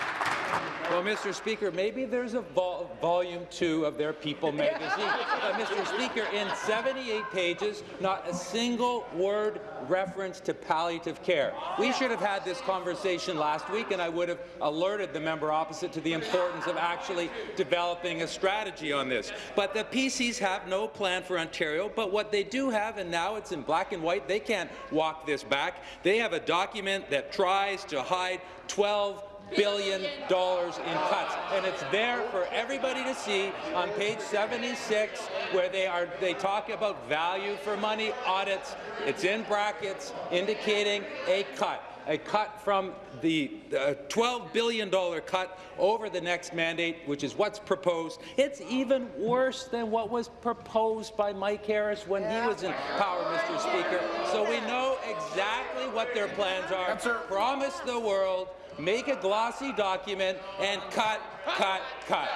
Well, Mr. Speaker, maybe there's a vol volume two of their People magazine. Uh, Mr. Speaker, in 78 pages, not a single word reference to palliative care. We should have had this conversation last week, and I would have alerted the member opposite to the importance of actually developing a strategy on this. But the PCs have no plan for Ontario, but what they do have, and now it's in black and white, they can't walk this back. They have a document that tries to hide 12 billion dollars in cuts, and it's there for everybody to see on page 76, where they are they talk about value for money audits. It's in brackets indicating a cut. A cut from the uh, $12 billion cut over the next mandate, which is what's proposed. It's even worse than what was proposed by Mike Harris when he was in power, Mr. Speaker. So we know exactly what their plans are. Promise the world make a glossy document, and cut, cut, cut.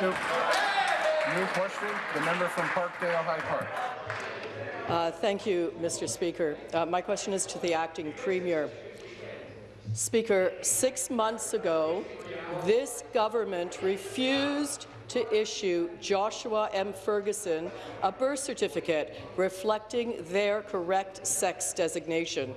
New, new question, the member from Parkdale High Park. Uh, thank you, Mr. Speaker. Uh, my question is to the acting premier. Speaker, six months ago, this government refused to issue Joshua M. Ferguson a birth certificate reflecting their correct sex designation.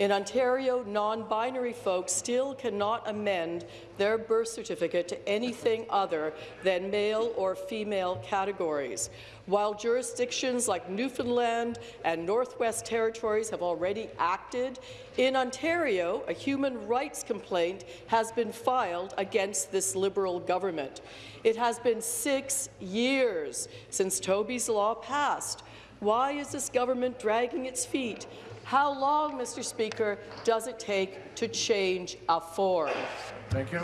In Ontario, non-binary folks still cannot amend their birth certificate to anything other than male or female categories. While jurisdictions like Newfoundland and Northwest Territories have already acted, in Ontario, a human rights complaint has been filed against this Liberal government. It has been six years since Toby's Law passed. Why is this government dragging its feet? How long, Mr. Speaker, does it take to change a form? Thank you.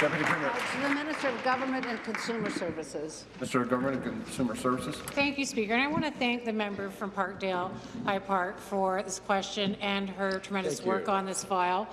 Deputy Premier. To the Minister of Government and Consumer Services. Mr. Government and Consumer Services. Thank you, Speaker. And I want to thank the member from Parkdale High Park for this question and her tremendous Thank you. work on this file.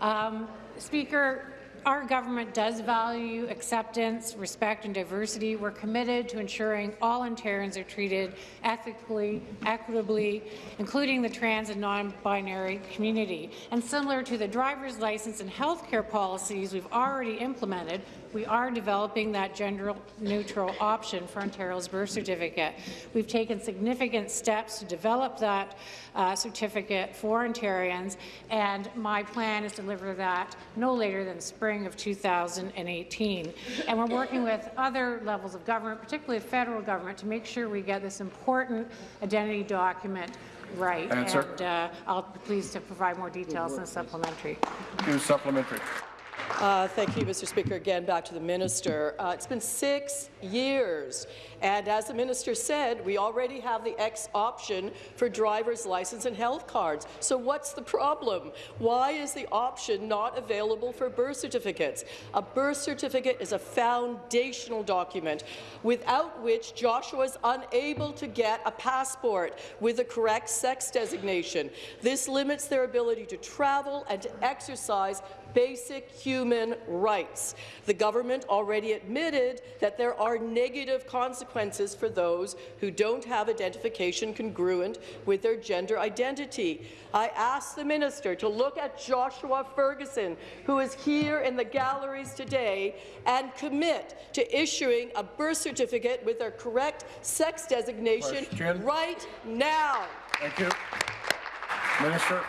Um, Speaker, our government does value acceptance, respect and diversity. We're committed to ensuring all Ontarians are treated ethically, equitably, including the trans and non-binary community. And similar to the driver's license and health care policies we've already implemented, we are developing that gender-neutral option for Ontario's birth certificate. We've taken significant steps to develop that uh, certificate for Ontarians, and my plan is to deliver that no later than spring of 2018. And we're working with other levels of government, particularly the federal government, to make sure we get this important identity document right. Answer. And uh, I'll be pleased to provide more details in the supplementary. Supplementary. Uh, thank you, Mr. Speaker. Again, back to the minister. Uh, it's been six years, and as the minister said, we already have the X option for driver's license and health cards. So what's the problem? Why is the option not available for birth certificates? A birth certificate is a foundational document without which Joshua is unable to get a passport with the correct sex designation. This limits their ability to travel and to exercise basic human rights. The government already admitted that there are negative consequences for those who don't have identification congruent with their gender identity. I ask the minister to look at Joshua Ferguson, who is here in the galleries today, and commit to issuing a birth certificate with their correct sex designation Question. right now. Thank you. Minister.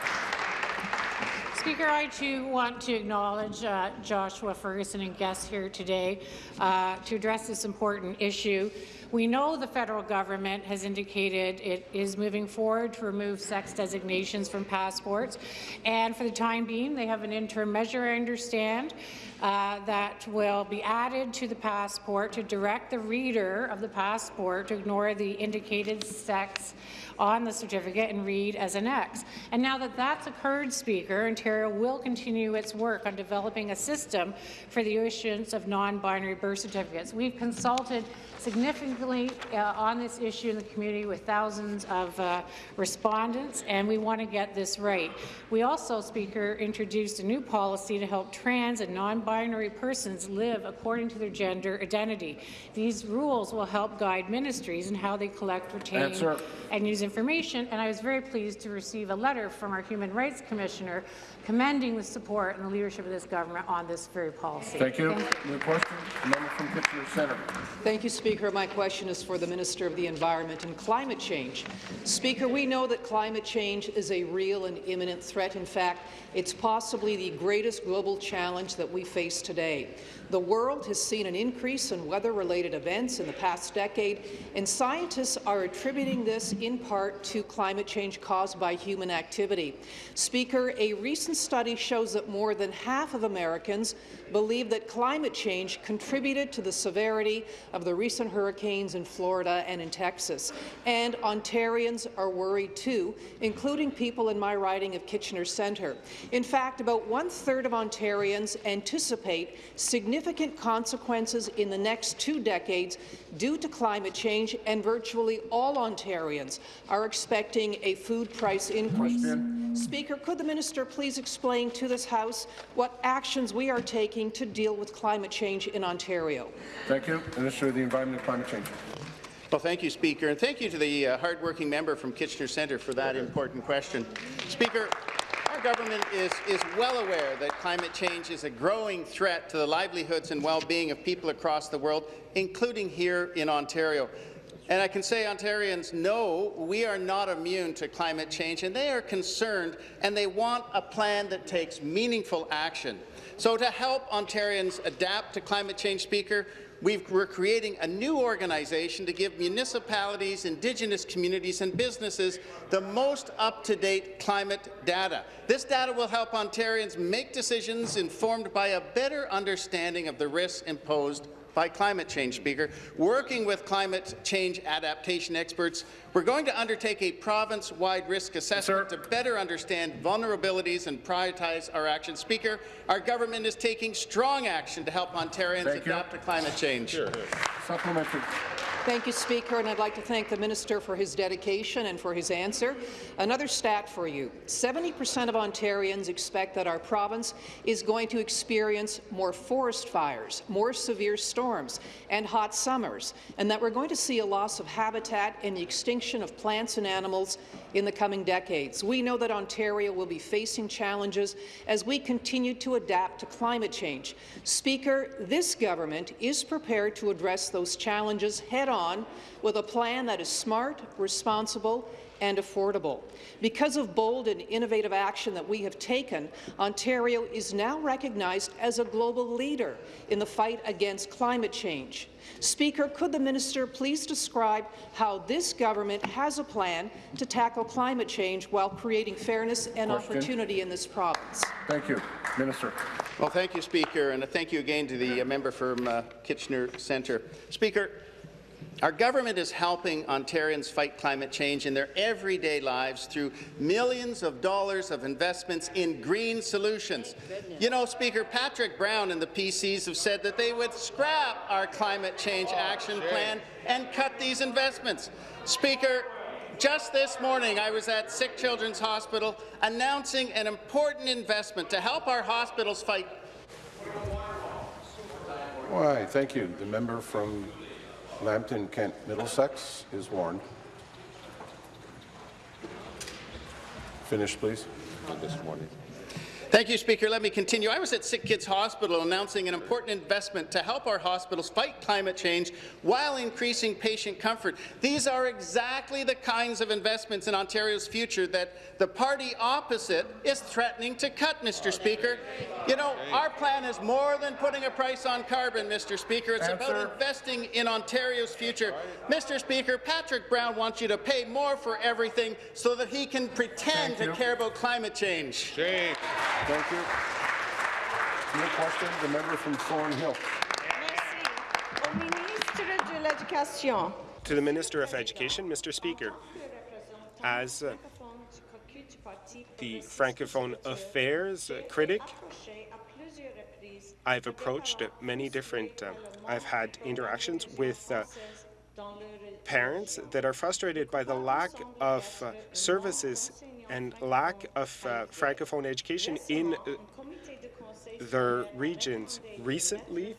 Speaker, I too want to acknowledge uh, Joshua Ferguson and guests here today uh, to address this important issue. We know the federal government has indicated it is moving forward to remove sex designations from passports, and for the time being, they have an interim measure, I understand, uh, that will be added to the passport to direct the reader of the passport to ignore the indicated sex on the certificate and read as an X. And now that that's occurred, Speaker, Ontario will continue its work on developing a system for the issuance of non-binary birth certificates. We've consulted significantly uh, on this issue in the community with thousands of uh, respondents, and we want to get this right. We also, Speaker, introduced a new policy to help trans and non-binary persons live according to their gender identity. These rules will help guide ministries in how they collect, retain, Answer. and use information, and I was very pleased to receive a letter from our Human Rights Commissioner commending the support and the leadership of this government on this very policy. Thank you. New question, the member from Kitchener Centre. Thank you, Speaker. My question is for the Minister of the Environment and Climate Change. Speaker, we know that climate change is a real and imminent threat. In fact, it's possibly the greatest global challenge that we face today. The world has seen an increase in weather-related events in the past decade, and scientists are attributing this in part to climate change caused by human activity. Speaker, a recent study shows that more than half of Americans believe that climate change contributed to the severity of the recent hurricanes in Florida and in Texas. And Ontarians are worried too, including people in my riding of Kitchener Centre. In fact, about one-third of Ontarians anticipate significant consequences in the next two decades due to climate change, and virtually all Ontarians are expecting a food price increase. Speaker, could the minister please explain to this House what actions we are taking to deal with climate change in Ontario? Thank you. Minister of the Environment and Climate Change. Well, thank you, Speaker, and thank you to the uh, hardworking member from Kitchener Centre for that important question. Speaker, our government is, is well aware that climate change is a growing threat to the livelihoods and well-being of people across the world, including here in Ontario. And I can say Ontarians know we are not immune to climate change, and they are concerned, and they want a plan that takes meaningful action. So to help Ontarians adapt to climate change, Speaker, We've, we're creating a new organization to give municipalities, Indigenous communities and businesses the most up-to-date climate data. This data will help Ontarians make decisions informed by a better understanding of the risks imposed by climate change, Speaker. Working with climate change adaptation experts, we're going to undertake a province-wide risk assessment to better understand vulnerabilities and prioritize our actions. Speaker, our government is taking strong action to help Ontarians Thank you. adapt to climate change. Supplementary. Thank you, Speaker, and I'd like to thank the minister for his dedication and for his answer. Another stat for you. 70% of Ontarians expect that our province is going to experience more forest fires, more severe storms, and hot summers, and that we're going to see a loss of habitat and the extinction of plants and animals in the coming decades. We know that Ontario will be facing challenges as we continue to adapt to climate change. Speaker, this government is prepared to address those challenges head-on with a plan that is smart, responsible, and affordable. Because of bold and innovative action that we have taken, Ontario is now recognized as a global leader in the fight against climate change. Speaker, could the minister please describe how this government has a plan to tackle climate change while creating fairness and Question. opportunity in this province? Thank you. Minister. Well, thank you, Speaker, and thank you again to the uh, member from uh, Kitchener Centre. Speaker, our government is helping Ontarians fight climate change in their everyday lives through millions of dollars of investments in green solutions. You know, Speaker, Patrick Brown and the PCs have said that they would scrap our climate change action plan and cut these investments. Speaker, Just this morning, I was at Sick Children's Hospital announcing an important investment to help our hospitals fight Why, thank you. The member from Lambton, Kent, Middlesex is warned. Finish, please. This morning. Thank you, Speaker. Let me continue. I was at Sick Kids Hospital announcing an important investment to help our hospitals fight climate change while increasing patient comfort. These are exactly the kinds of investments in Ontario's future that the party opposite is threatening to cut, Mr. Speaker. You know, our plan is more than putting a price on carbon, Mr. Speaker. It's Answer. about investing in Ontario's future. Mr. Speaker, Patrick Brown wants you to pay more for everything so that he can pretend to care about climate change. Thank you. New question, the member from Thornhill. Au ministre de l'Éducation. To the Minister of Education, Mr. Speaker, as uh, the Francophone Affairs uh, critic, I've approached uh, many different, uh, I've had interactions with uh, parents that are frustrated by the lack of uh, services and lack of uh, Francophone education in uh, their regions. Recently,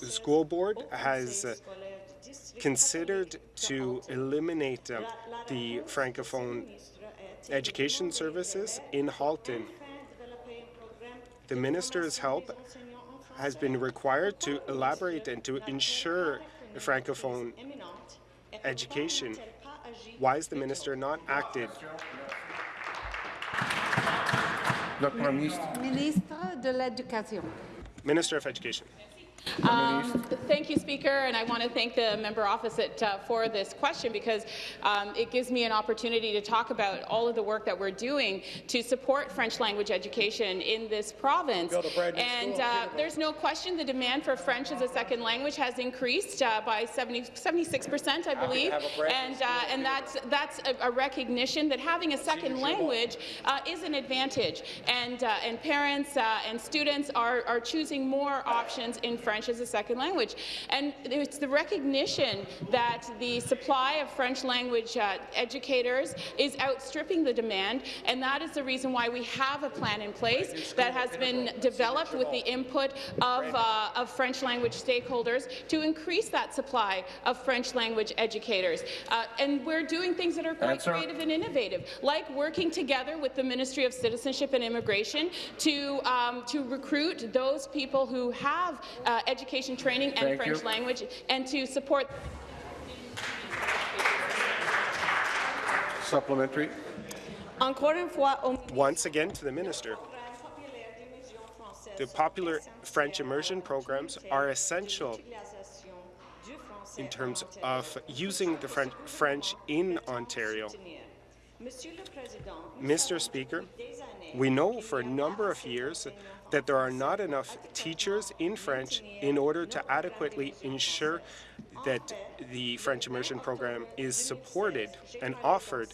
the school board has uh, considered to eliminate uh, the Francophone education services in Halton. The minister's help has been required to elaborate and to ensure Francophone education. Why is the minister not acted? Le Premier ministre. Ministre de l'Éducation. Minister of Education. Um, thank you, Speaker, and I want to thank the member opposite uh, for this question because um, it gives me an opportunity to talk about all of the work that we're doing to support French language education in this province. And uh, there's no question the demand for French as a second language has increased uh, by 76 percent, I believe, and uh, and that's that's a, a recognition that having a second language uh, is an advantage, and uh, and parents uh, and students are are choosing more options in French as a second language, and it's the recognition that the supply of French language uh, educators is outstripping the demand, and that is the reason why we have a plan in place that has been developed with the input of, uh, of French language stakeholders to increase that supply of French language educators. Uh, and we're doing things that are quite Answer. creative and innovative, like working together with the Ministry of Citizenship and Immigration to, um, to recruit those people who have uh, education training and Thank French you. language and to support Supplementary. Encore une fois, Once again to the minister. The popular French immersion programs are essential in terms of using the French, French in Ontario. Mr. Speaker, we know for a number of years that there are not enough teachers in French in order to adequately ensure that the French immersion program is supported and offered.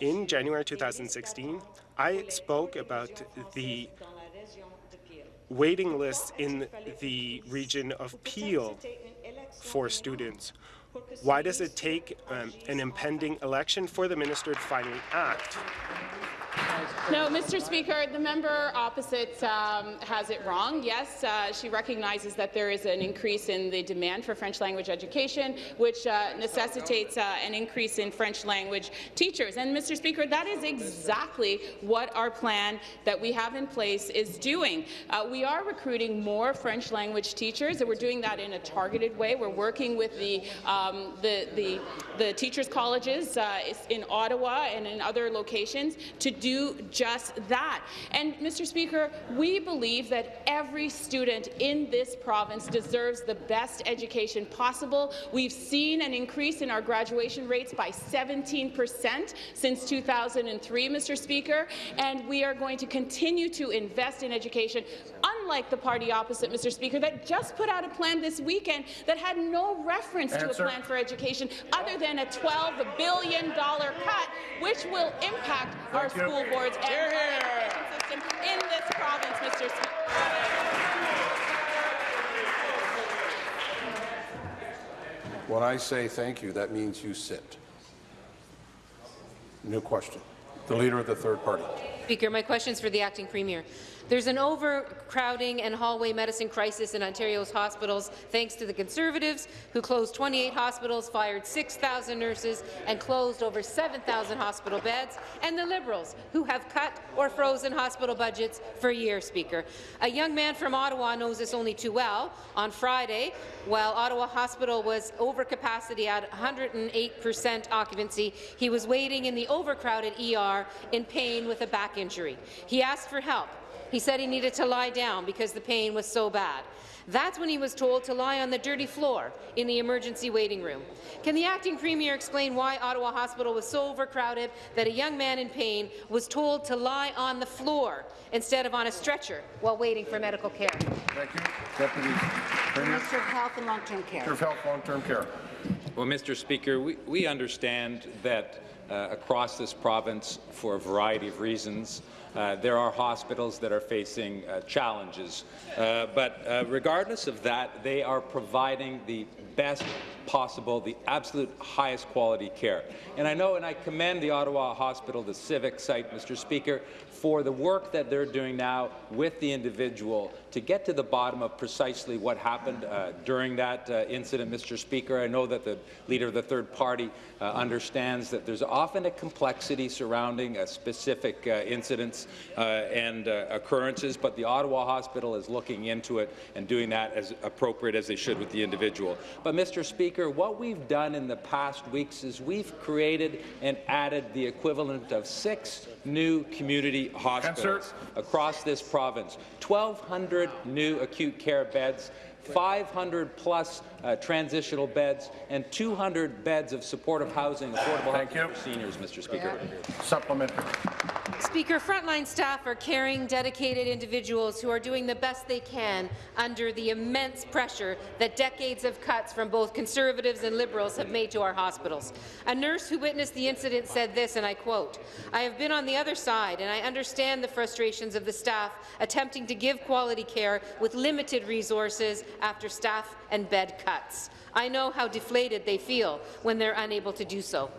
In January 2016, I spoke about the waiting lists in the region of Peel for students. Why does it take um, an impending election for the minister to finally act? No, Mr. Speaker, the member opposite um, has it wrong. Yes, uh, she recognizes that there is an increase in the demand for French language education, which uh, necessitates uh, an increase in French language teachers. And, Mr. Speaker, that is exactly what our plan that we have in place is doing. Uh, we are recruiting more French language teachers, and we're doing that in a targeted way. We're working with the, um, the, the, the teachers' colleges uh, in Ottawa and in other locations to do just that. And, Mr. Speaker, we believe that every student in this province deserves the best education possible. We've seen an increase in our graduation rates by 17 percent since 2003, Mr. Speaker, and we are going to continue to invest in education, unlike the party opposite, Mr. Speaker, that just put out a plan this weekend that had no reference to a plan for education other than a $12 billion cut, which will impact our Thank you. school boards and our education system in this province, Mr. Speaker. When I say thank you, that means you sit. New question. The Leader of the Third Party. Speaker, my question is for the acting premier. There's an overcrowding and hallway medicine crisis in Ontario's hospitals thanks to the Conservatives, who closed 28 hospitals, fired 6,000 nurses, and closed over 7,000 hospital beds, and the Liberals, who have cut or frozen hospital budgets for years, Speaker. A young man from Ottawa knows this only too well. On Friday, while Ottawa Hospital was over capacity at 108 percent occupancy, he was waiting in the overcrowded ER in pain with a back injury. He asked for help. He said he needed to lie down because the pain was so bad. That's when he was told to lie on the dirty floor in the emergency waiting room. Can the acting premier explain why Ottawa Hospital was so overcrowded that a young man in pain was told to lie on the floor instead of on a stretcher while waiting for medical care? Thank you. Deputy Premier. Minister of Health and Long-Term Care. Minister of Health, Long-Term Care. Well, Mr. Speaker, we, we understand that uh, across this province, for a variety of reasons, uh, there are hospitals that are facing uh, challenges. Uh, but uh, regardless of that, they are providing the best possible, the absolute highest quality care. And I know, and I commend the Ottawa Hospital, the civic site, Mr. Speaker, for the work that they're doing now with the individual to get to the bottom of precisely what happened uh, during that uh, incident, Mr. Speaker. I know that the leader of the third party uh, understands that there's often a complexity surrounding uh, specific uh, incidents and occurrences, but the Ottawa Hospital is looking into it and doing that as appropriate as they should with the individual. But, Mr. Speaker, what we've done in the past weeks is we've created and added the equivalent of six new community hospitals across this province, 1,200 new acute care beds, 500 plus uh, transitional beds, and 200 beds of supportive housing, affordable Thank housing you. for seniors, Mr. Speaker. Supplementary. Speaker, frontline staff are caring, dedicated individuals who are doing the best they can under the immense pressure that decades of cuts from both Conservatives and Liberals have made to our hospitals. A nurse who witnessed the incident said this, and I quote, I have been on the other side, and I understand the frustrations of the staff attempting to give quality care with limited resources after staff and bed cuts. I know how deflated they feel when they're unable to do so.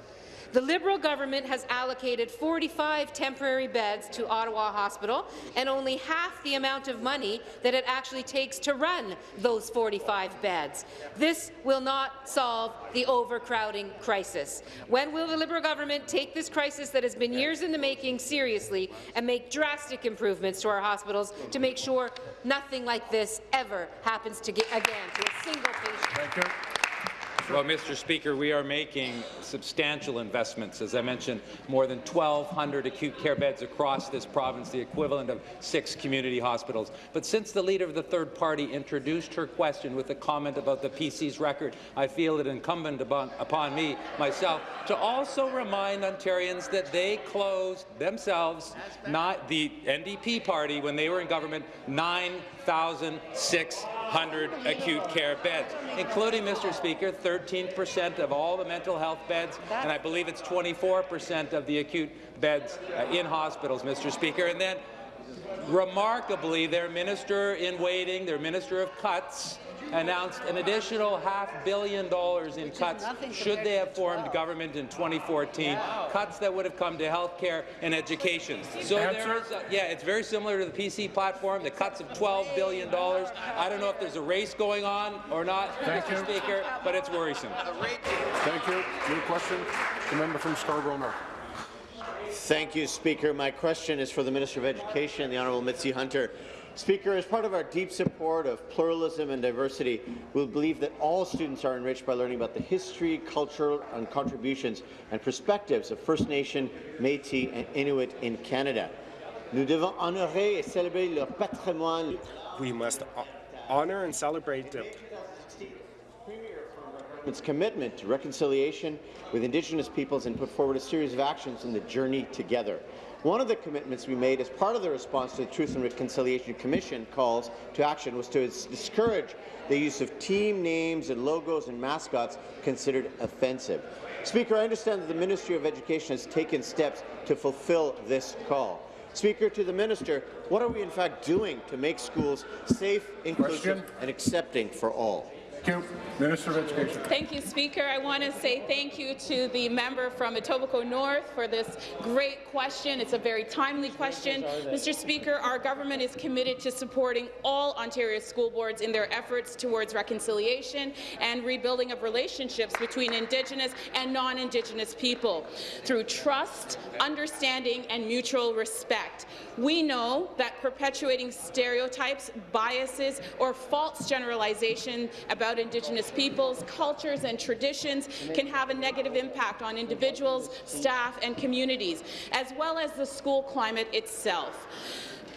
The Liberal government has allocated 45 temporary beds to Ottawa Hospital and only half the amount of money that it actually takes to run those 45 beds. This will not solve the overcrowding crisis. When will the Liberal government take this crisis that has been years in the making seriously and make drastic improvements to our hospitals to make sure nothing like this ever happens to again to a single patient? Well, Mr. Speaker, we are making substantial investments. As I mentioned, more than 1,200 acute care beds across this province, the equivalent of six community hospitals. But since the Leader of the Third Party introduced her question with a comment about the PC's record, I feel it incumbent upon, me, myself, to also remind Ontarians that they closed themselves, not the NDP party, when they were in government, 9,600 acute care beds, including, Mr. Speaker, 13% of all the mental health beds, and I believe it's 24% of the acute beds uh, in hospitals, Mr. Speaker. And then, remarkably, their minister in waiting, their minister of cuts, announced an additional half billion dollars in cuts should they have formed government in 2014, cuts that would have come to health care and education. So there is, a, yeah, it's very similar to the PC platform, the cuts of $12 billion. I don't know if there's a race going on or not, Thank Mr. you. Speaker, but it's worrisome. Thank you. New question. The member from Scarborough North. Thank you, Speaker. My question is for the Minister of Education, the Honourable Mitzie Hunter. Speaker, as part of our deep support of pluralism and diversity, we believe that all students are enriched by learning about the history, culture, and contributions and perspectives of First Nation, Métis and Inuit in Canada. Nous devons honorer et célébrer leur patrimoine. We must honor and celebrate them. its commitment to reconciliation with Indigenous peoples and put forward a series of actions in the journey together. One of the commitments we made as part of the response to the Truth and Reconciliation Commission calls to action was to discourage the use of team names and logos and mascots considered offensive. Speaker, I understand that the Ministry of Education has taken steps to fulfill this call. Speaker, to the Minister, what are we in fact doing to make schools safe, inclusive Question. and accepting for all? Thank you. Minister of Education. Thank you, Speaker. I want to say thank you to the member from Etobicoke North for this great question. It's a very timely question. Mr. Speaker, our government is committed to supporting all Ontario school boards in their efforts towards reconciliation and rebuilding of relationships between Indigenous and non-Indigenous people through trust, understanding, and mutual respect. We know that perpetuating stereotypes, biases, or false generalization about Indigenous peoples, cultures, and traditions can have a negative impact on individuals, staff, and communities, as well as the school climate itself.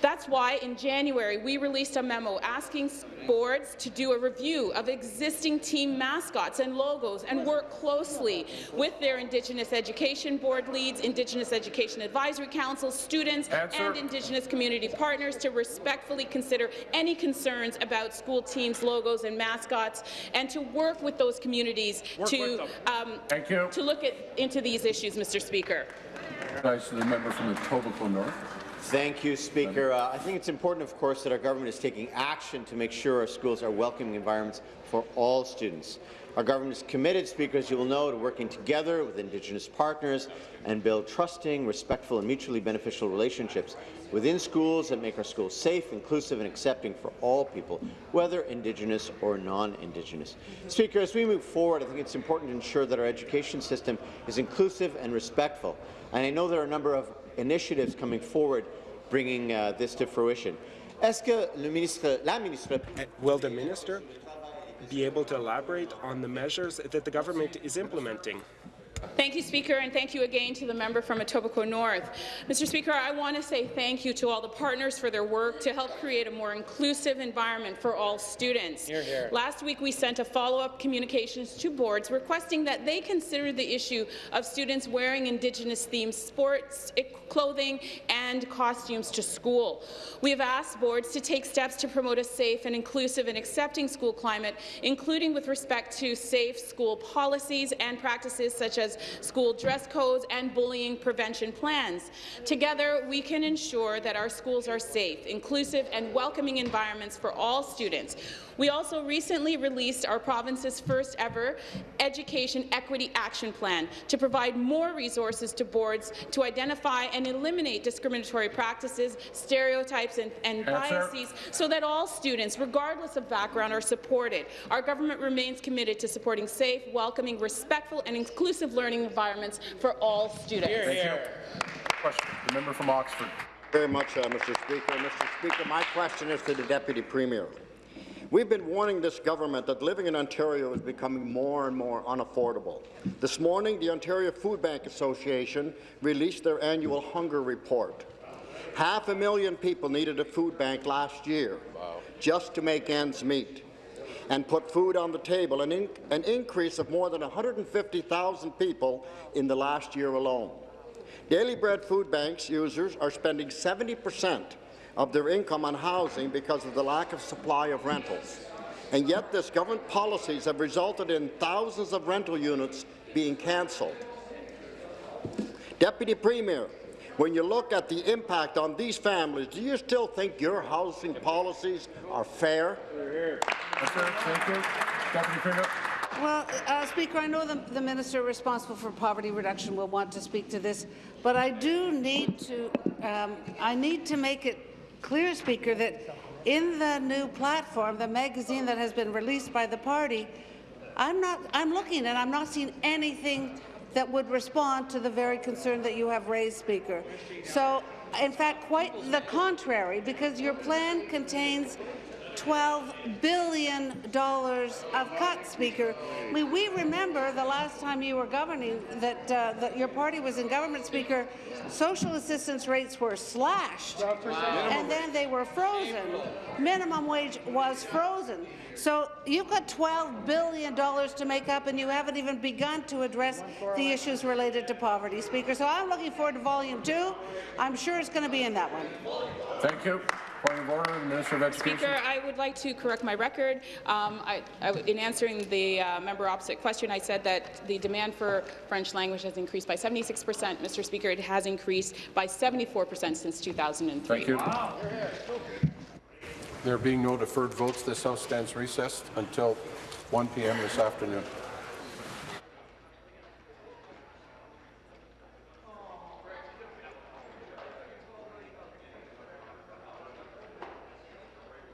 That's why in January we released a memo asking boards to do a review of existing team mascots and logos and work closely with their Indigenous Education Board leads, Indigenous Education Advisory Councils, students, Answer. and Indigenous community partners to respectfully consider any concerns about school teams' logos and mascots and to work with those communities Work to, with um, Thank you. to look at, into these issues, Mr. Speaker. Rise to the member from Etobicoke North. Thank you, Speaker. Uh, I think it's important, of course, that our government is taking action to make sure our schools are welcoming environments for all students. Our government is committed, Speaker, as you will know, to working together with Indigenous partners and build trusting, respectful and mutually beneficial relationships within schools that make our schools safe, inclusive and accepting for all people, whether Indigenous or non-Indigenous. Speaker, as we move forward, I think it's important to ensure that our education system is inclusive and respectful. And I know there are a number of initiatives coming forward bringing uh, this to fruition. Ministre Will the minister be able to elaborate on the measures that the government is implementing? Thank you, Speaker, and thank you again to the member from Etobicoke North. Mr. Speaker, I want to say thank you to all the partners for their work to help create a more inclusive environment for all students. Hear, hear. Last week, we sent a follow-up communications to boards requesting that they consider the issue of students wearing Indigenous-themed sports, clothing, and costumes to school. We have asked boards to take steps to promote a safe and inclusive and accepting school climate, including with respect to safe school policies and practices such as school dress codes and bullying prevention plans. Together, we can ensure that our schools are safe, inclusive, and welcoming environments for all students. We also recently released our province's first ever Education Equity Action Plan to provide more resources to boards to identify and eliminate discriminatory practices, stereotypes, and, and Answer. biases so that all students, regardless of background, are supported. Our government remains committed to supporting safe, welcoming, respectful, and inclusive learning environments for all students. Thank you. Question. The member from Oxford. Very much, uh, Mr. Speaker. Mr. Speaker, my question is to the Deputy Premier. We've been warning this government that living in Ontario is becoming more and more unaffordable. This morning, the Ontario Food Bank Association released their annual hunger report. Half a million people needed a food bank last year just to make ends meet and put food on the table, an, an increase of more than 150,000 people in the last year alone. Daily Bread food banks users are spending 70 percent of their income on housing because of the lack of supply of rentals. And yet this government policies have resulted in thousands of rental units being cancelled. Deputy Premier, when you look at the impact on these families, do you still think your housing policies are fair? Thank you. Deputy Premier. Well, uh, Speaker, I know the, the minister responsible for poverty reduction will want to speak to this, but I do need to, um, I need to make it clear, Speaker, that in the new platform, the magazine that has been released by the party, I'm not, I'm looking and I'm not seeing anything that would respond to the very concern that you have raised, Speaker. So, in fact, quite the contrary, because your plan contains $12 billion of cuts, Speaker. I mean, we remember the last time you were governing that, uh, that your party was in government, Speaker, social assistance rates were slashed, and then they were frozen. Minimum wage was frozen. So you've got $12 billion to make up, and you haven't even begun to address the issues related to poverty, Speaker. So I'm looking forward to Volume 2. I'm sure it's going to be in that one. Thank you. Point of order, Minister of Education. Speaker, I would like to correct my record. Um, I, I, in answering the uh, member opposite question, I said that the demand for French language has increased by 76 percent. Mr. Speaker, it has increased by 74 percent since 2003. Thank you. There being no deferred votes, this House stands recessed until 1 p.m. this afternoon.